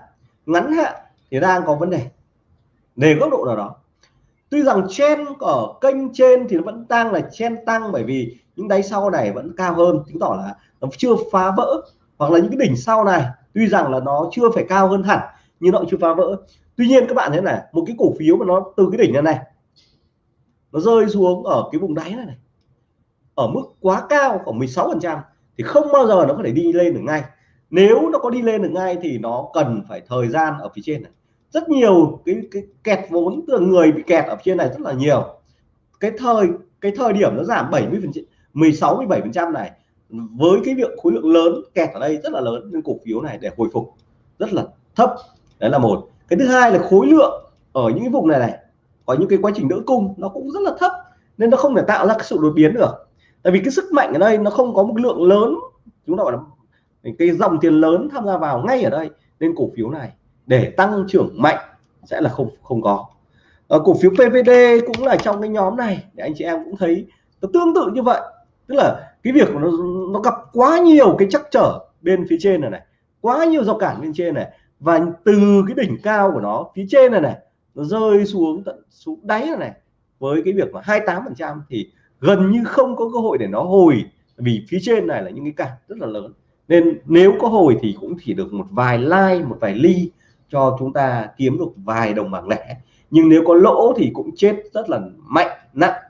ngắn hạn thì đang có vấn đề. Về góc độ nào đó. Tuy rằng trên ở kênh trên thì nó vẫn đang là chen tăng bởi vì những đáy sau này vẫn cao hơn. Chứng tỏ là nó chưa phá vỡ. Hoặc là những cái đỉnh sau này tuy rằng là nó chưa phải cao hơn hẳn nhưng nó chưa phá vỡ. Tuy nhiên các bạn thấy này một cái cổ phiếu mà nó từ cái đỉnh này này nó rơi xuống ở cái vùng đáy này, này ở mức quá cao khoảng 16 phần trăm thì không bao giờ nó có thể đi lên được ngay. Nếu nó có đi lên được ngay thì nó cần phải thời gian ở phía trên này. Rất nhiều cái, cái kẹt vốn từ người bị kẹt ở trên này rất là nhiều. Cái thời cái thời điểm nó giảm 70 phần 16 17 phần trăm này, với cái việc khối lượng lớn kẹt ở đây rất là lớn, nên cổ phiếu này để hồi phục rất là thấp. Đấy là một. Cái thứ hai là khối lượng ở những cái vùng này này, có những cái quá trình đỡ cung, nó cũng rất là thấp, nên nó không thể tạo ra cái sự đột biến được. Tại vì cái sức mạnh ở đây nó không có một lượng lớn, chúng ta gọi là cái dòng tiền lớn tham gia vào ngay ở đây, nên cổ phiếu này để tăng trưởng mạnh sẽ là không không có. Ở cổ phiếu PVD cũng là trong cái nhóm này, để anh chị em cũng thấy nó tương tự như vậy tức là cái việc nó nó gặp quá nhiều cái chắc trở bên phía trên này này quá nhiều rào cản bên trên này và từ cái đỉnh cao của nó phía trên này này nó rơi xuống tận xuống đáy này, này với cái việc mà 28 phần trăm thì gần như không có cơ hội để nó hồi vì phía trên này là những cái cản rất là lớn. Nên nếu có hồi thì cũng chỉ được một vài like một vài ly cho chúng ta kiếm được vài đồng bảng lẻ. Nhưng nếu có lỗ thì cũng chết rất là mạnh nặng.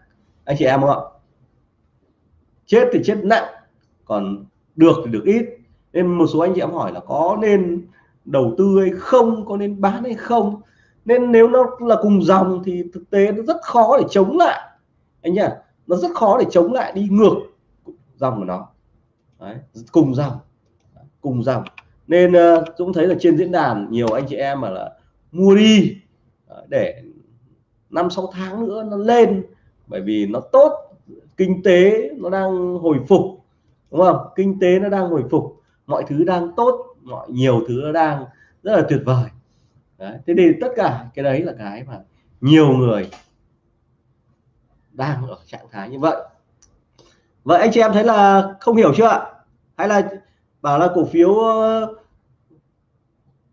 Anh chị em không ạ? Chết thì chết nặng còn được thì được ít. Nên một số anh chị em hỏi là có nên đầu tư hay không có nên bán hay không? Nên nếu nó là cùng dòng thì thực tế nó rất khó để chống lại. Anh nhá nó rất khó để chống lại đi ngược dòng của nó. Đấy, cùng dòng cùng dòng. Nên uh, Dũng thấy là trên diễn đàn nhiều anh chị em mà là mua đi ờ, để năm sáu tháng nữa nó lên bởi vì nó tốt kinh tế nó đang hồi phục đúng không? Kinh tế nó đang hồi phục mọi thứ đang tốt mọi nhiều thứ nó đang rất là tuyệt vời. Đấy. thế thì tất cả cái đấy là cái mà nhiều người đang ở trạng thái như vậy. Vậy anh chị em thấy là không hiểu chưa ạ? Hay là bảo là cổ phiếu ờ,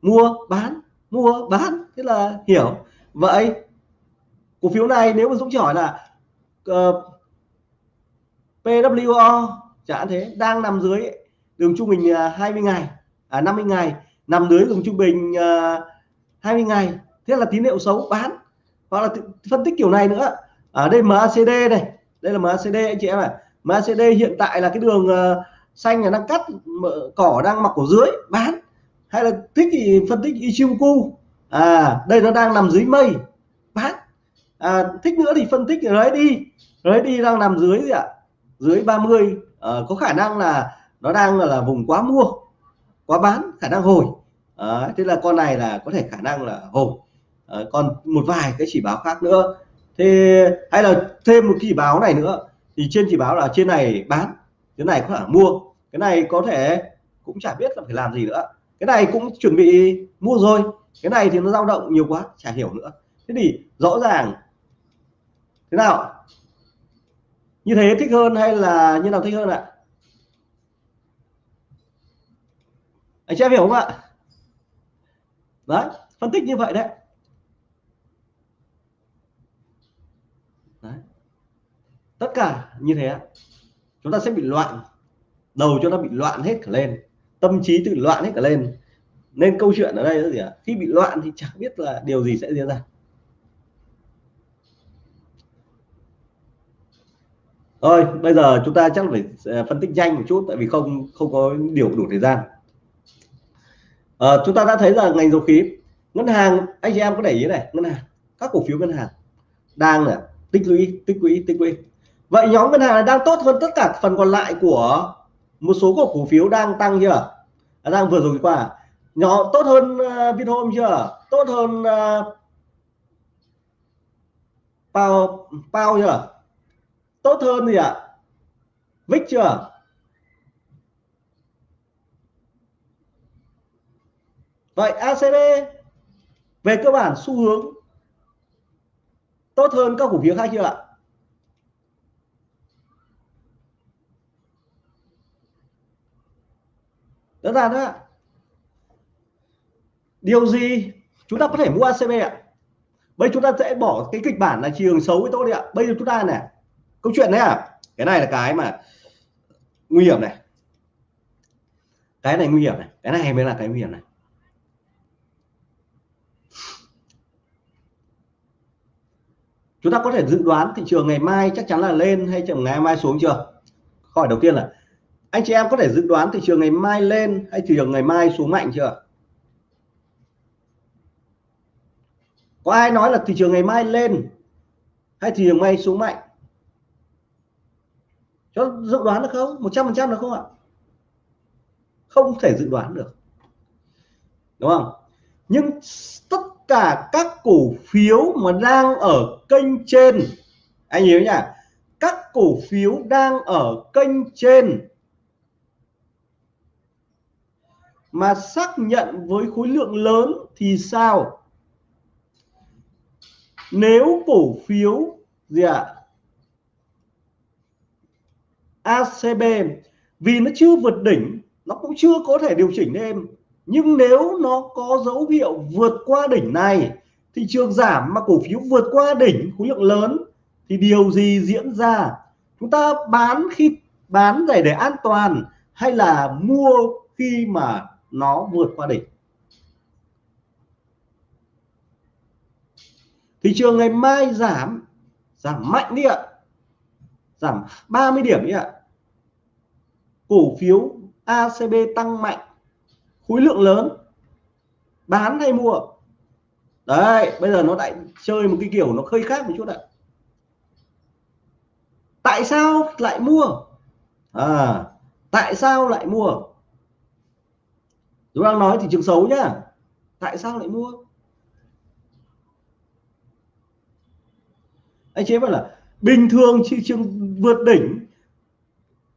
mua bán mua bán thế là hiểu. Vậy cổ phiếu này nếu mà Dũng chỉ hỏi là uh, PWO chẳng thế đang nằm dưới đường trung bình à, 20 ngày à 50 ngày nằm dưới đường trung bình à, 20 ngày thế là tín hiệu xấu bán. Hoặc là phân tích kiểu này nữa. Ở đây MACD này đây là MACD anh chị em ạ. À. MACD hiện tại là cái đường à, xanh là đang cắt cỏ đang mặc ở dưới bán. Hay là thích thì phân tích Ichimoku à đây nó đang nằm dưới mây bán. À, thích nữa thì phân tích đấy đi. Đấy đi đang nằm dưới gì ạ? Dưới 30 à, ờ, có khả năng là nó đang là vùng quá mua quá bán khả năng hồi. À, thế là con này là có thể khả năng là hồi. À, còn một vài cái chỉ báo khác nữa. Thế hay là thêm một chỉ báo này nữa. Thì trên chỉ báo là trên này bán cái này có thể mua. Cái này có thể cũng chả biết là phải làm gì nữa. Cái này cũng chuẩn bị mua rồi. Cái này thì nó dao động nhiều quá chả hiểu nữa. Thế thì rõ ràng thế nào? Như thế thích hơn hay là như nào thích hơn ạ? Anh chị em hiểu không ạ? Đấy phân tích như vậy đấy, đấy. tất cả như thế chúng ta sẽ bị loạn. Đầu chúng ta bị loạn hết cả lên. Tâm trí tự loạn hết cả lên. Nên câu chuyện ở đây là gì ạ? Khi bị loạn thì chẳng biết là điều gì sẽ diễn ra. Thôi bây giờ chúng ta chắc phải ờ, phân tích nhanh một chút tại vì không không có điều đủ thời gian. À, chúng ta đã thấy là ngành dầu khí ngân hàng anh chị em có để ý này ngân hàng các cổ phiếu ngân hàng đang là tích lũy tích lũy tích lũy. Vậy nhóm ngân hàng đang tốt hơn tất cả phần còn lại của một số cổ phiếu đang tăng chưa? À, đang vừa rồi qua. Nhỏ tốt hơn uh, Vinhome chưa? Tốt hơn uh, Pao Pao chưa? Tốt hơn gì ạ. À? Vic chưa? Vậy ACB về cơ bản xu hướng tốt hơn các cổ phiếu khác chưa ạ? Đơn giản đó, điều gì chúng ta có thể mua ACB ạ? Bây chúng ta sẽ bỏ cái kịch bản là trường xấu với tốt đi ạ. Bây giờ chúng ta này câu chuyện đấy à? Cái này là cái mà nguy hiểm này. Cái này nguy hiểm này. Cái này mới là cái nguy hiểm này. Chúng ta có thể dự đoán thị trường ngày mai chắc chắn là lên hay chẳng ngày mai xuống chưa? Hỏi đầu tiên là, anh chị em có thể dự đoán thị trường ngày mai lên hay thị trường ngày mai xuống mạnh chưa? Có ai nói là thị trường ngày mai lên hay thị trường ngày mai xuống mạnh? Cho dự đoán được không? Một trăm phần trăm được không ạ? Không thể dự đoán được. Đúng không? Nhưng tất cả các cổ phiếu mà đang ở kênh trên, anh hiểu nhỉ? các cổ phiếu đang ở kênh trên mà xác nhận với khối lượng lớn thì sao? Nếu cổ phiếu gì ạ? à? ACB vì nó chưa vượt đỉnh, nó cũng chưa có thể điều chỉnh thêm nhưng nếu nó có dấu hiệu vượt qua đỉnh này, thị trường giảm mà cổ phiếu vượt qua đỉnh, khối lượng lớn, thì điều gì diễn ra? Chúng ta bán khi bán để để an toàn hay là mua khi mà nó vượt qua đỉnh? Thị trường ngày mai giảm giảm mạnh đi ạ. Giảm 30 điểm đi ạ cổ phiếu ACB tăng mạnh, khối lượng lớn, bán hay mua? Đấy, bây giờ nó lại chơi một cái kiểu nó hơi khác một chút ạ. Tại sao lại mua? À tại sao lại mua? Chúng đang nói thị trường xấu nhá. Tại sao lại mua? Anh chế bảo là bình thường thị trường vượt đỉnh,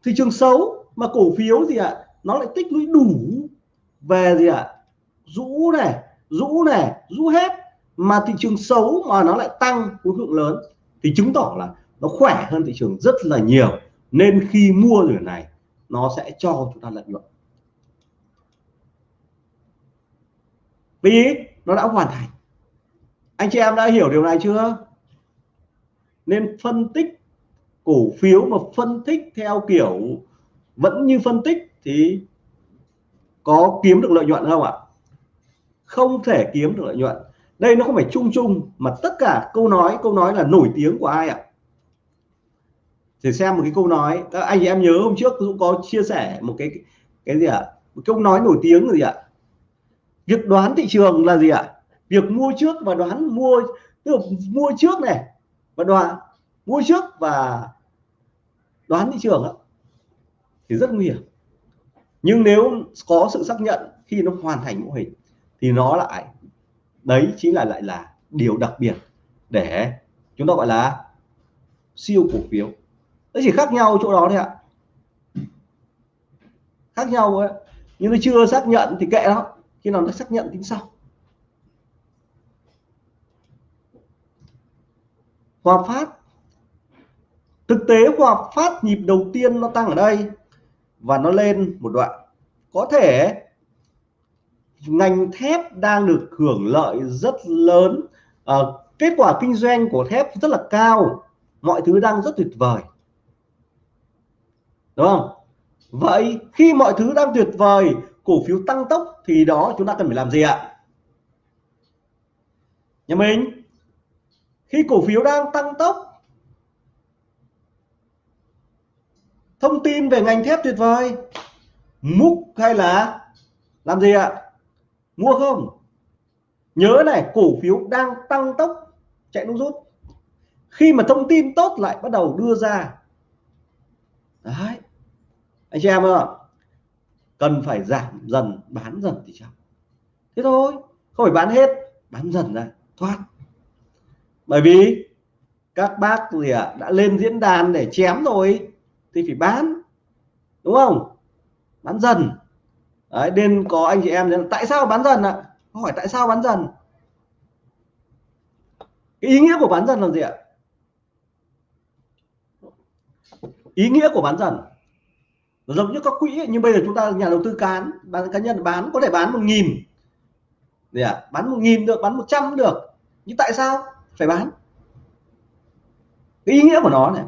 thị trường xấu mà cổ phiếu gì ạ à, nó lại tích lũy đủ về gì ạ? À, rũ này rũ này rũ hết. Mà thị trường xấu mà nó lại tăng khối lượng lớn thì chứng tỏ là nó khỏe hơn thị trường rất là nhiều. Nên khi mua rồi này nó sẽ cho chúng ta lợi nhuận. Vì nó đã hoàn thành. Anh chị em đã hiểu điều này chưa? Nên phân tích cổ phiếu mà phân tích theo kiểu vẫn như phân tích thì có kiếm được lợi nhuận không ạ? Không thể kiếm được lợi nhuận. Đây nó không phải chung chung mà tất cả câu nói câu nói là nổi tiếng của ai ạ? Thì xem một cái câu nói các anh em nhớ hôm trước cũng có chia sẻ một cái cái gì ạ? Một câu nói nổi tiếng là gì ạ? Việc đoán thị trường là gì ạ? Việc mua trước và đoán mua tức là mua trước này và đoán mua trước và đoán thị trường đó, thì rất nguy hiểm. Nhưng nếu có sự xác nhận khi nó hoàn thành mô hình, thì nó lại, đấy chính là lại là điều đặc biệt để chúng ta gọi là siêu cổ phiếu. Nó chỉ khác nhau chỗ đó thôi ạ. Khác nhau ấy. nhưng nó chưa xác nhận thì kệ đó khi nào nó xác nhận tính sau. Hòa Phát. Thực tế Hòa Phát nhịp đầu tiên nó tăng ở đây và nó lên một đoạn. Có thể ngành thép đang được hưởng lợi rất lớn. À, kết quả kinh doanh của thép rất là cao. Mọi thứ đang rất tuyệt vời. Đúng không? Vậy khi mọi thứ đang tuyệt vời cổ phiếu tăng tốc thì đó chúng ta cần phải làm gì ạ? Nhà mình khi cổ phiếu đang tăng tốc thông tin về ngành thép tuyệt vời. Múc hay là làm gì ạ? Mua không? Nhớ này cổ phiếu đang tăng tốc chạy nút rút. Khi mà thông tin tốt lại bắt đầu đưa ra. Đấy. Anh chị em ạ cần phải giảm dần bán dần thì sao thế thôi không phải bán hết bán dần ra thoát. Bởi vì các bác gì ạ à, đã lên diễn đàn để chém rồi thì phải bán, đúng không? Bán dần. Đấy nên có anh chị em tại sao bán dần ạ? À? hỏi tại sao bán dần? Cái ý nghĩa của bán dần là gì ạ? Ý nghĩa của bán dần. Giống như các quỹ nhưng bây giờ chúng ta, nhà đầu tư cán, bán, cá nhân bán, có thể bán một nghìn. Gì ạ? Bán một nghìn được, bán một trăm được. Nhưng tại sao? Phải bán. Cái ý nghĩa của nó này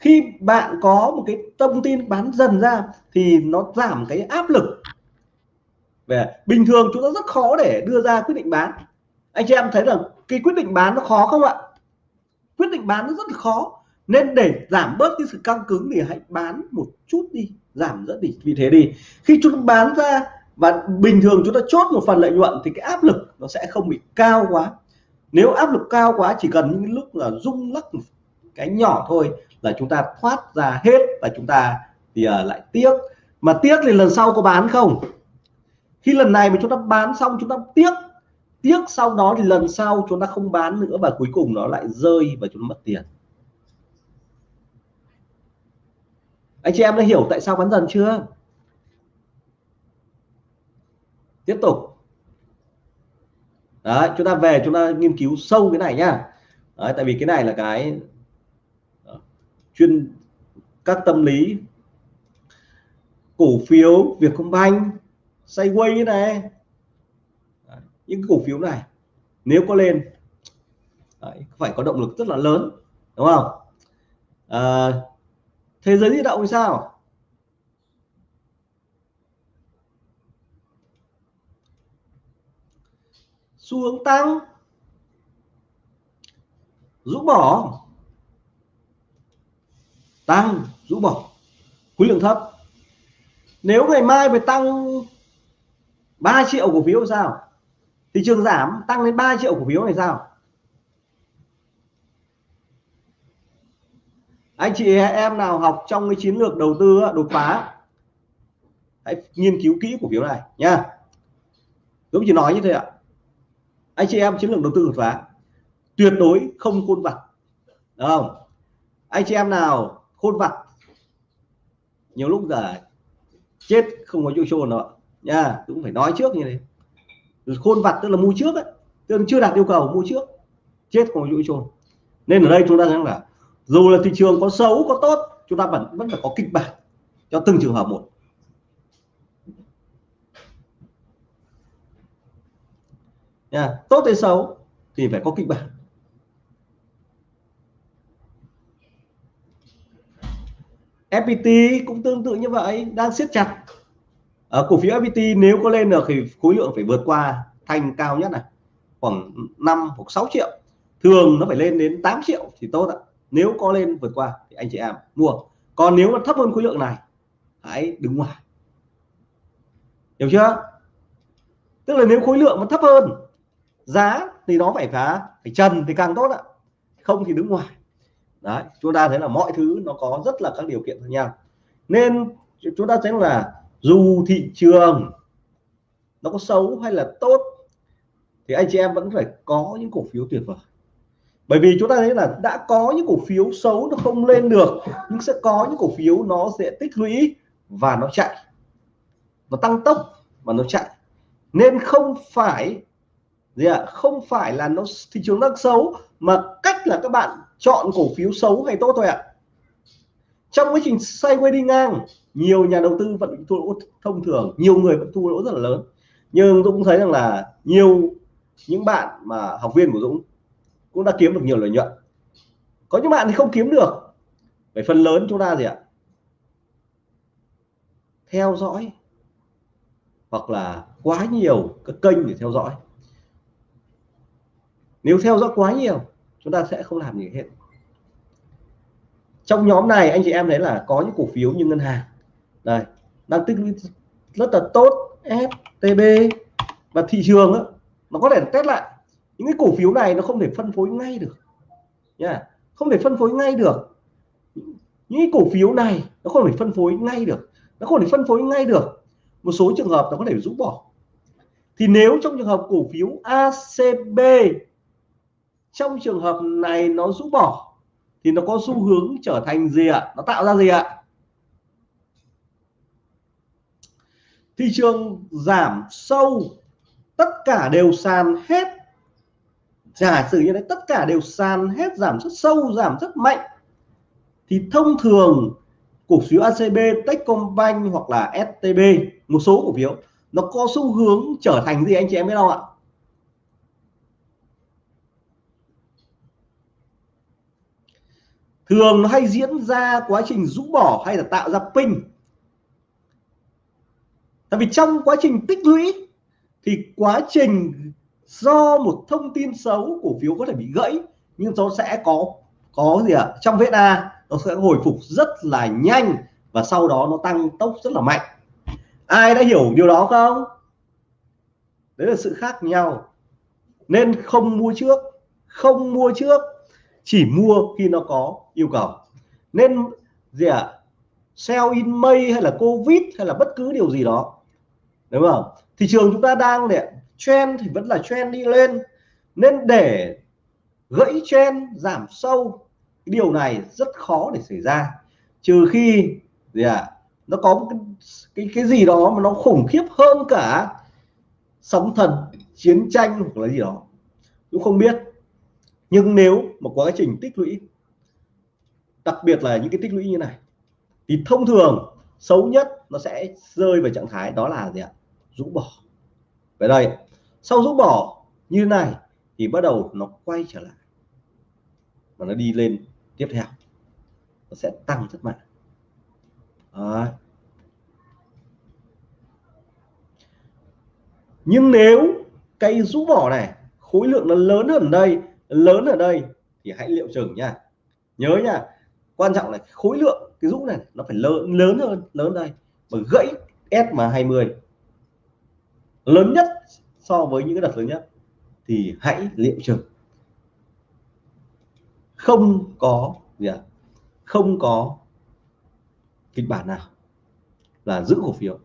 khi bạn có một cái thông tin bán dần ra thì nó giảm cái áp lực. Về bình thường chúng ta rất khó để đưa ra quyết định bán. Anh chị em thấy là cái quyết định bán nó khó không ạ? Quyết định bán nó rất là khó. Nên để giảm bớt cái sự căng cứng thì hãy bán một chút đi, giảm rất đi. Vì thế đi, khi chúng ta bán ra và bình thường chúng ta chốt một phần lợi nhuận thì cái áp lực nó sẽ không bị cao quá. Nếu áp lực cao quá, chỉ cần những lúc là rung lắc cái nhỏ thôi là chúng ta thoát ra hết và chúng ta thì uh, lại tiếc. Mà tiếc thì lần sau có bán không? Khi lần này mà chúng ta bán xong chúng ta tiếc. Tiếc sau đó thì lần sau chúng ta không bán nữa và cuối cùng nó lại rơi và chúng ta mất tiền. Anh chị em đã hiểu tại sao bán dần chưa? Tiếp tục. Đấy, chúng ta về chúng ta nghiên cứu sâu cái này nhá. Đấy, tại vì cái này là cái chuyên các tâm lý cổ phiếu Vietcombank Sideway như này. Những cổ phiếu này nếu có lên đấy, phải có động lực rất là lớn đúng không? À, thế giới di động thì sao? Xu hướng tăng rũ bỏ tăng rũ bỏ. Khối lượng thấp. Nếu ngày mai phải tăng 3 triệu cổ phiếu sao? Thị trường giảm, tăng lên 3 triệu cổ phiếu này sao? Anh chị em nào học trong cái chiến lược đầu tư đột phá, hãy nghiên cứu kỹ cổ phiếu này nha. Giống chỉ nói như thế ạ. Anh chị em chiến lược đầu tư đột phá, tuyệt đối không khuôn vặt đúng không? Anh chị em nào khôn vặt. Nhiều lúc giờ chết, không có chỗ chôn nữa nha, cũng phải nói trước như thế. Khôn vặt tức là mua trước ấy. Tức là chưa đạt yêu cầu, mua trước. Chết, không có chỗ chôn. Nên ở đây chúng ta thấy là, dù là thị trường có xấu, có tốt, chúng ta vẫn vẫn phải có kịch bản cho từng trường hợp một. Nha, tốt hay xấu thì phải có kịch bản. FPT cũng tương tự như vậy, đang siết chặt. Ở cổ phiếu FPT nếu có lên được thì khối lượng phải vượt qua thành cao nhất này, khoảng 5 hoặc 6 triệu. Thường nó phải lên đến 8 triệu thì tốt ạ. Nếu có lên vượt qua thì anh chị em mua. Còn nếu mà thấp hơn khối lượng này, hãy đứng ngoài. Hiểu chưa? Tức là nếu khối lượng mà thấp hơn, giá thì nó phải phá, phải trần thì càng tốt ạ. Không thì đứng ngoài đấy chúng ta thấy là mọi thứ nó có rất là các điều kiện khác nhau. Nên chúng ta thấy là dù thị trường nó có xấu hay là tốt thì anh chị em vẫn phải có những cổ phiếu tuyệt vời. Bởi vì chúng ta thấy là đã có những cổ phiếu xấu nó không lên được nhưng sẽ có những cổ phiếu nó sẽ tích lũy và nó chạy. Nó tăng tốc và nó chạy. Nên không phải gì ạ? À, không phải là nó thị trường đang xấu mà cách là các bạn chọn cổ phiếu xấu hay tốt thôi ạ. À. trong quá trình sideways đi ngang, nhiều nhà đầu tư vẫn thua lỗ thông thường. Nhiều người vẫn thua lỗ rất là lớn. Nhưng tôi cũng thấy rằng là nhiều, những bạn mà học viên của Dũng cũng đã kiếm được nhiều lợi nhuận. Có những bạn thì không kiếm được. Về phần lớn chúng ta gì ạ. Theo dõi hoặc là quá nhiều các kênh để theo dõi. Nếu theo dõi quá nhiều chúng ta sẽ không làm gì hết. Trong nhóm này anh chị em thấy là có những cổ phiếu như ngân hàng. Này đang tích lũy rất là tốt STB và thị trường đó, nó có thể test lại. Những cái cổ phiếu này nó không thể phân phối ngay được. Nha không thể phân phối ngay được. Những cái cổ phiếu này nó không thể phân phối ngay được. Nó không thể phân phối ngay được. Một số trường hợp nó có thể rũ bỏ. Thì nếu trong trường hợp cổ phiếu ACB trong trường hợp này nó rũ bỏ, thì nó có xu hướng trở thành gì ạ? Nó tạo ra gì ạ? Thị trường giảm sâu, tất cả đều sàn hết. Giả sử như đấy tất cả đều sàn hết, giảm rất sâu, giảm rất mạnh. Thì thông thường, cổ phiếu ACB Techcombank hoặc là STB một số cổ phiếu, nó có xu hướng trở thành gì anh chị em biết không ạ? Thường nó hay diễn ra quá trình rũ bỏ hay là tạo ra pin. Tại vì trong quá trình tích lũy thì quá trình do một thông tin xấu, cổ phiếu có thể bị gãy, nhưng nó sẽ có có gì ạ? À? trong VSA nó sẽ hồi phục rất là nhanh và sau đó nó tăng tốc rất là mạnh. Ai đã hiểu điều đó không? Đấy là sự khác nhau. Nên không mua trước, không mua trước chỉ mua khi nó có yêu cầu. Nên gì ạ? À? sell in May hay là Covid hay là bất cứ điều gì đó. Đúng không? Thị trường chúng ta đang để trend thì vẫn là trend đi lên. Nên để gãy trend giảm sâu điều này rất khó để xảy ra. Trừ khi gì à nó có một cái, cái cái gì đó mà nó khủng khiếp hơn cả sóng thần chiến tranh hoặc là gì đó. Cũng không biết nhưng nếu mà quá trình tích lũy, đặc biệt là những cái tích lũy như này, thì thông thường xấu nhất nó sẽ rơi vào trạng thái đó là gì ạ? Rũ bỏ. Về đây, sau rũ bỏ như này thì bắt đầu nó quay trở lại và nó đi lên tiếp theo. Nó sẽ tăng rất mạnh. À. nhưng nếu cây rũ bỏ này, khối lượng nó lớn hơn đây lớn ở đây thì hãy liệu chừng nha. Nhớ nha, quan trọng là khối lượng cái rũ này nó phải lớn lớn hơn, lớn đây. Mà gãy SMA 20 lớn nhất so với những cái đợt lớn nhất thì hãy liệu chừng. Không có gì à? không có kịch bản nào là giữ cổ phiếu.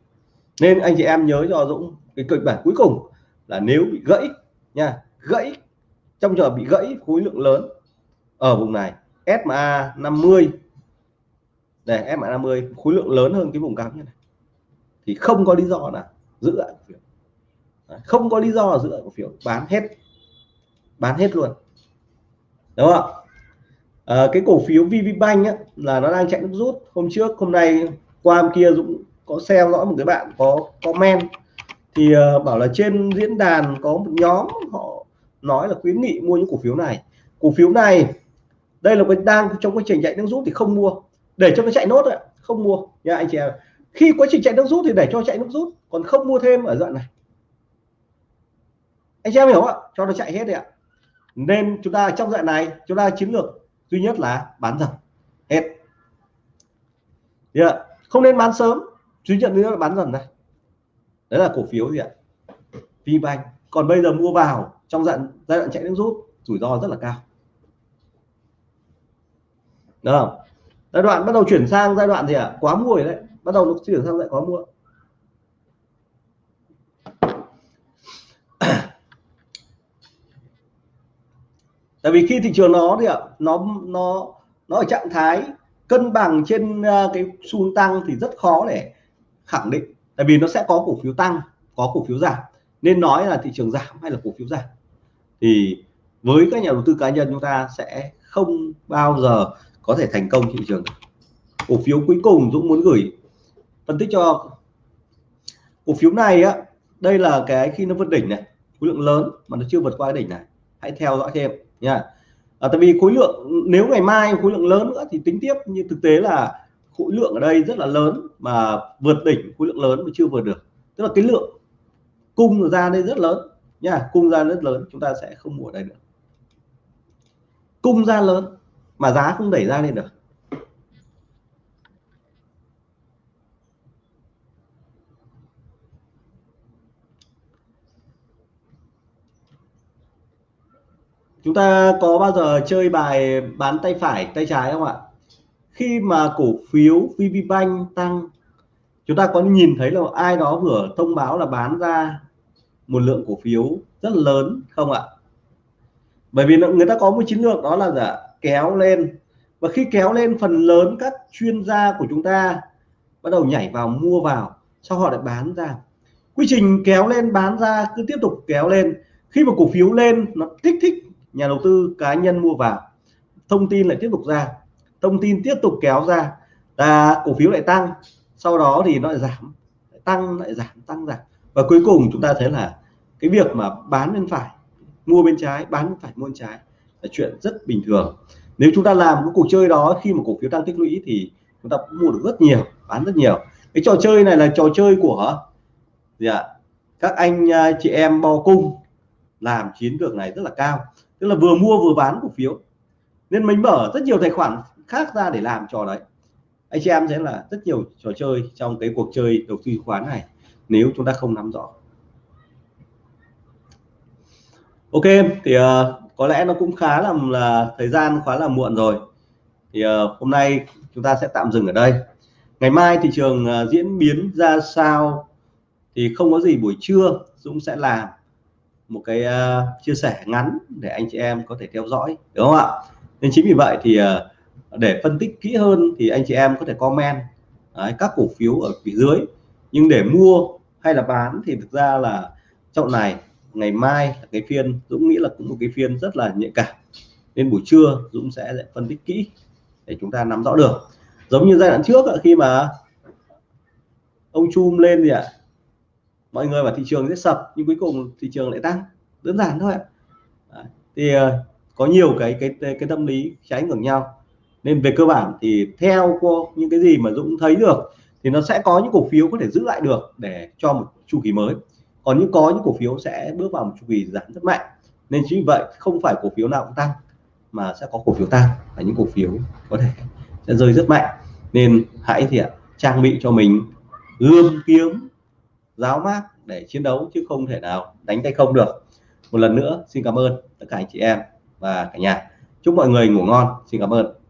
Nên anh chị em nhớ cho Dũng cái kịch bản cuối cùng là nếu bị gãy nha, gãy trong trường hợp bị gãy khối lượng lớn ở vùng này SMA 50 này SMA 50 khối lượng lớn hơn cái vùng cao như này. Thì không có lý do là giữ lại cổ phiếu. Không có lý do là giữ lại cổ phiếu bán hết bán hết luôn. Đúng không à, cái cổ phiếu VPBank á, là nó đang chạy nước rút. Hôm trước hôm nay qua hôm kia Dũng có xem dõi một cái bạn có comment. Thì uh, bảo là trên diễn đàn có một nhóm họ nói là khuyến nghị mua những cổ phiếu này. Cổ phiếu này, đây là cái đang trong quá trình chạy nước rút thì không mua. Để cho nó chạy nốt ạ, không mua. Nha anh chị em khi quá trình chạy nước rút thì để cho chạy nước rút, còn không mua thêm ở đoạn này. Anh chị em hiểu không ạ? Cho nó chạy hết đấy ạ. Nên chúng ta trong đoạn này, chúng ta chiến lược duy nhất là bán dần. Hết. Yeah. không nên bán sớm. Duy nhất nữa là bán dần này. Đấy là cổ phiếu gì ạ? VBank. Còn bây giờ mua vào trong giai đoạn giai đoạn chạy nước rút, rủi ro rất là cao. Đúng không? giai đoạn bắt đầu chuyển sang giai đoạn gì ạ? À? quá mua đấy. Bắt đầu nó chuyển sang lại quá mua tại vì khi thị trường nó thì ạ, nó nó nó ở trạng thái cân bằng trên à, cái xu tăng thì rất khó để khẳng định. Tại vì nó sẽ có cổ phiếu tăng, có cổ phiếu giảm nên nói là thị trường giảm hay là cổ phiếu giảm thì với các nhà đầu tư cá nhân chúng ta sẽ không bao giờ có thể thành công thị trường cổ phiếu cuối cùng Dũng muốn gửi phân tích cho cổ phiếu này á đây là cái khi nó vượt đỉnh này khối lượng lớn mà nó chưa vượt qua cái đỉnh này. Hãy theo dõi thêm nha. À, tại vì khối lượng nếu ngày mai khối lượng lớn nữa thì tính tiếp như thực tế là khối lượng ở đây rất là lớn mà vượt đỉnh khối lượng lớn mà chưa vượt được. Tức là cái lượng cung ra đây rất lớn. Nha, cung ra rất lớn, chúng ta sẽ không mua ở đây được cung ra lớn, mà giá không đẩy ra lên được. Chúng ta có bao giờ chơi bài bán tay phải, tay trái không ạ? Khi mà cổ phiếu VPBank tăng, chúng ta có nhìn thấy là ai đó vừa thông báo là bán ra một lượng cổ phiếu rất lớn, không ạ? Bởi vì người ta có một chiến lược đó là giả kéo lên. Và khi kéo lên, phần lớn các chuyên gia của chúng ta bắt đầu nhảy vào, mua vào, sau họ lại bán ra. Quy trình kéo lên, bán ra, cứ tiếp tục kéo lên. Khi mà cổ phiếu lên, nó kích thích nhà đầu tư, cá nhân mua vào, thông tin lại tiếp tục ra, thông tin tiếp tục kéo ra là cổ phiếu lại tăng. Sau đó thì nó lại giảm, lại tăng, lại giảm, tăng giảm và cuối cùng chúng ta thấy là cái việc mà bán bên phải, mua bên trái, bán bên phải, mua bên trái là chuyện rất bình thường. Nếu chúng ta làm cái cuộc chơi đó, khi mà cổ phiếu tăng tích lũy thì chúng ta mua được rất nhiều, bán rất nhiều. Cái trò chơi này là trò chơi của gì ạ? Các anh à, chị em bo cung làm chiến lược này rất là cao, tức là vừa mua vừa bán cổ phiếu. Nên mình mở rất nhiều tài khoản khác ra để làm trò đấy. Anh chị em sẽ là rất nhiều trò chơi trong cái cuộc chơi đầu tư khoán này nếu chúng ta không nắm rõ. Ok thì uh, có lẽ nó cũng khá là là thời gian khá là muộn rồi. Thì uh, hôm nay chúng ta sẽ tạm dừng ở đây. Ngày mai thị trường uh, diễn biến ra sao thì không có gì buổi trưa Dũng sẽ làm một cái uh, chia sẻ ngắn để anh chị em có thể theo dõi đúng không ạ? Nên chính vì vậy thì uh, để phân tích kỹ hơn thì anh chị em có thể comment đấy, các cổ phiếu ở phía dưới. Nhưng để mua hay là bán thì thực ra là trong này, ngày mai là cái phiên, Dũng nghĩ là cũng một cái phiên rất là nhạy cảm. Nên buổi trưa Dũng sẽ phân tích kỹ để chúng ta nắm rõ được. Giống như giai đoạn trước khi mà ông chum lên gì ạ, mọi người vào thị trường sẽ sập, nhưng cuối cùng thị trường lại tăng. Đơn giản thôi ạ. Thì ờ, có nhiều cái cái cái tâm lý trái ngược nhau. Nên về cơ bản thì theo cô, những cái gì mà Dũng thấy được thì nó sẽ có những cổ phiếu có thể giữ lại được để cho một chu kỳ mới. Còn những có những cổ phiếu sẽ bước vào một chu kỳ giảm rất mạnh. Nên chính vì vậy không phải cổ phiếu nào cũng tăng, mà sẽ có cổ phiếu tăng và những cổ phiếu có thể sẽ rơi rất mạnh. Nên hãy thì trang bị cho mình gươm kiếm, giáo mát để chiến đấu chứ không thể nào đánh tay không được. Một lần nữa, xin cảm ơn tất cả anh chị em và cả nhà. Chúc mọi người ngủ ngon. Xin cảm ơn.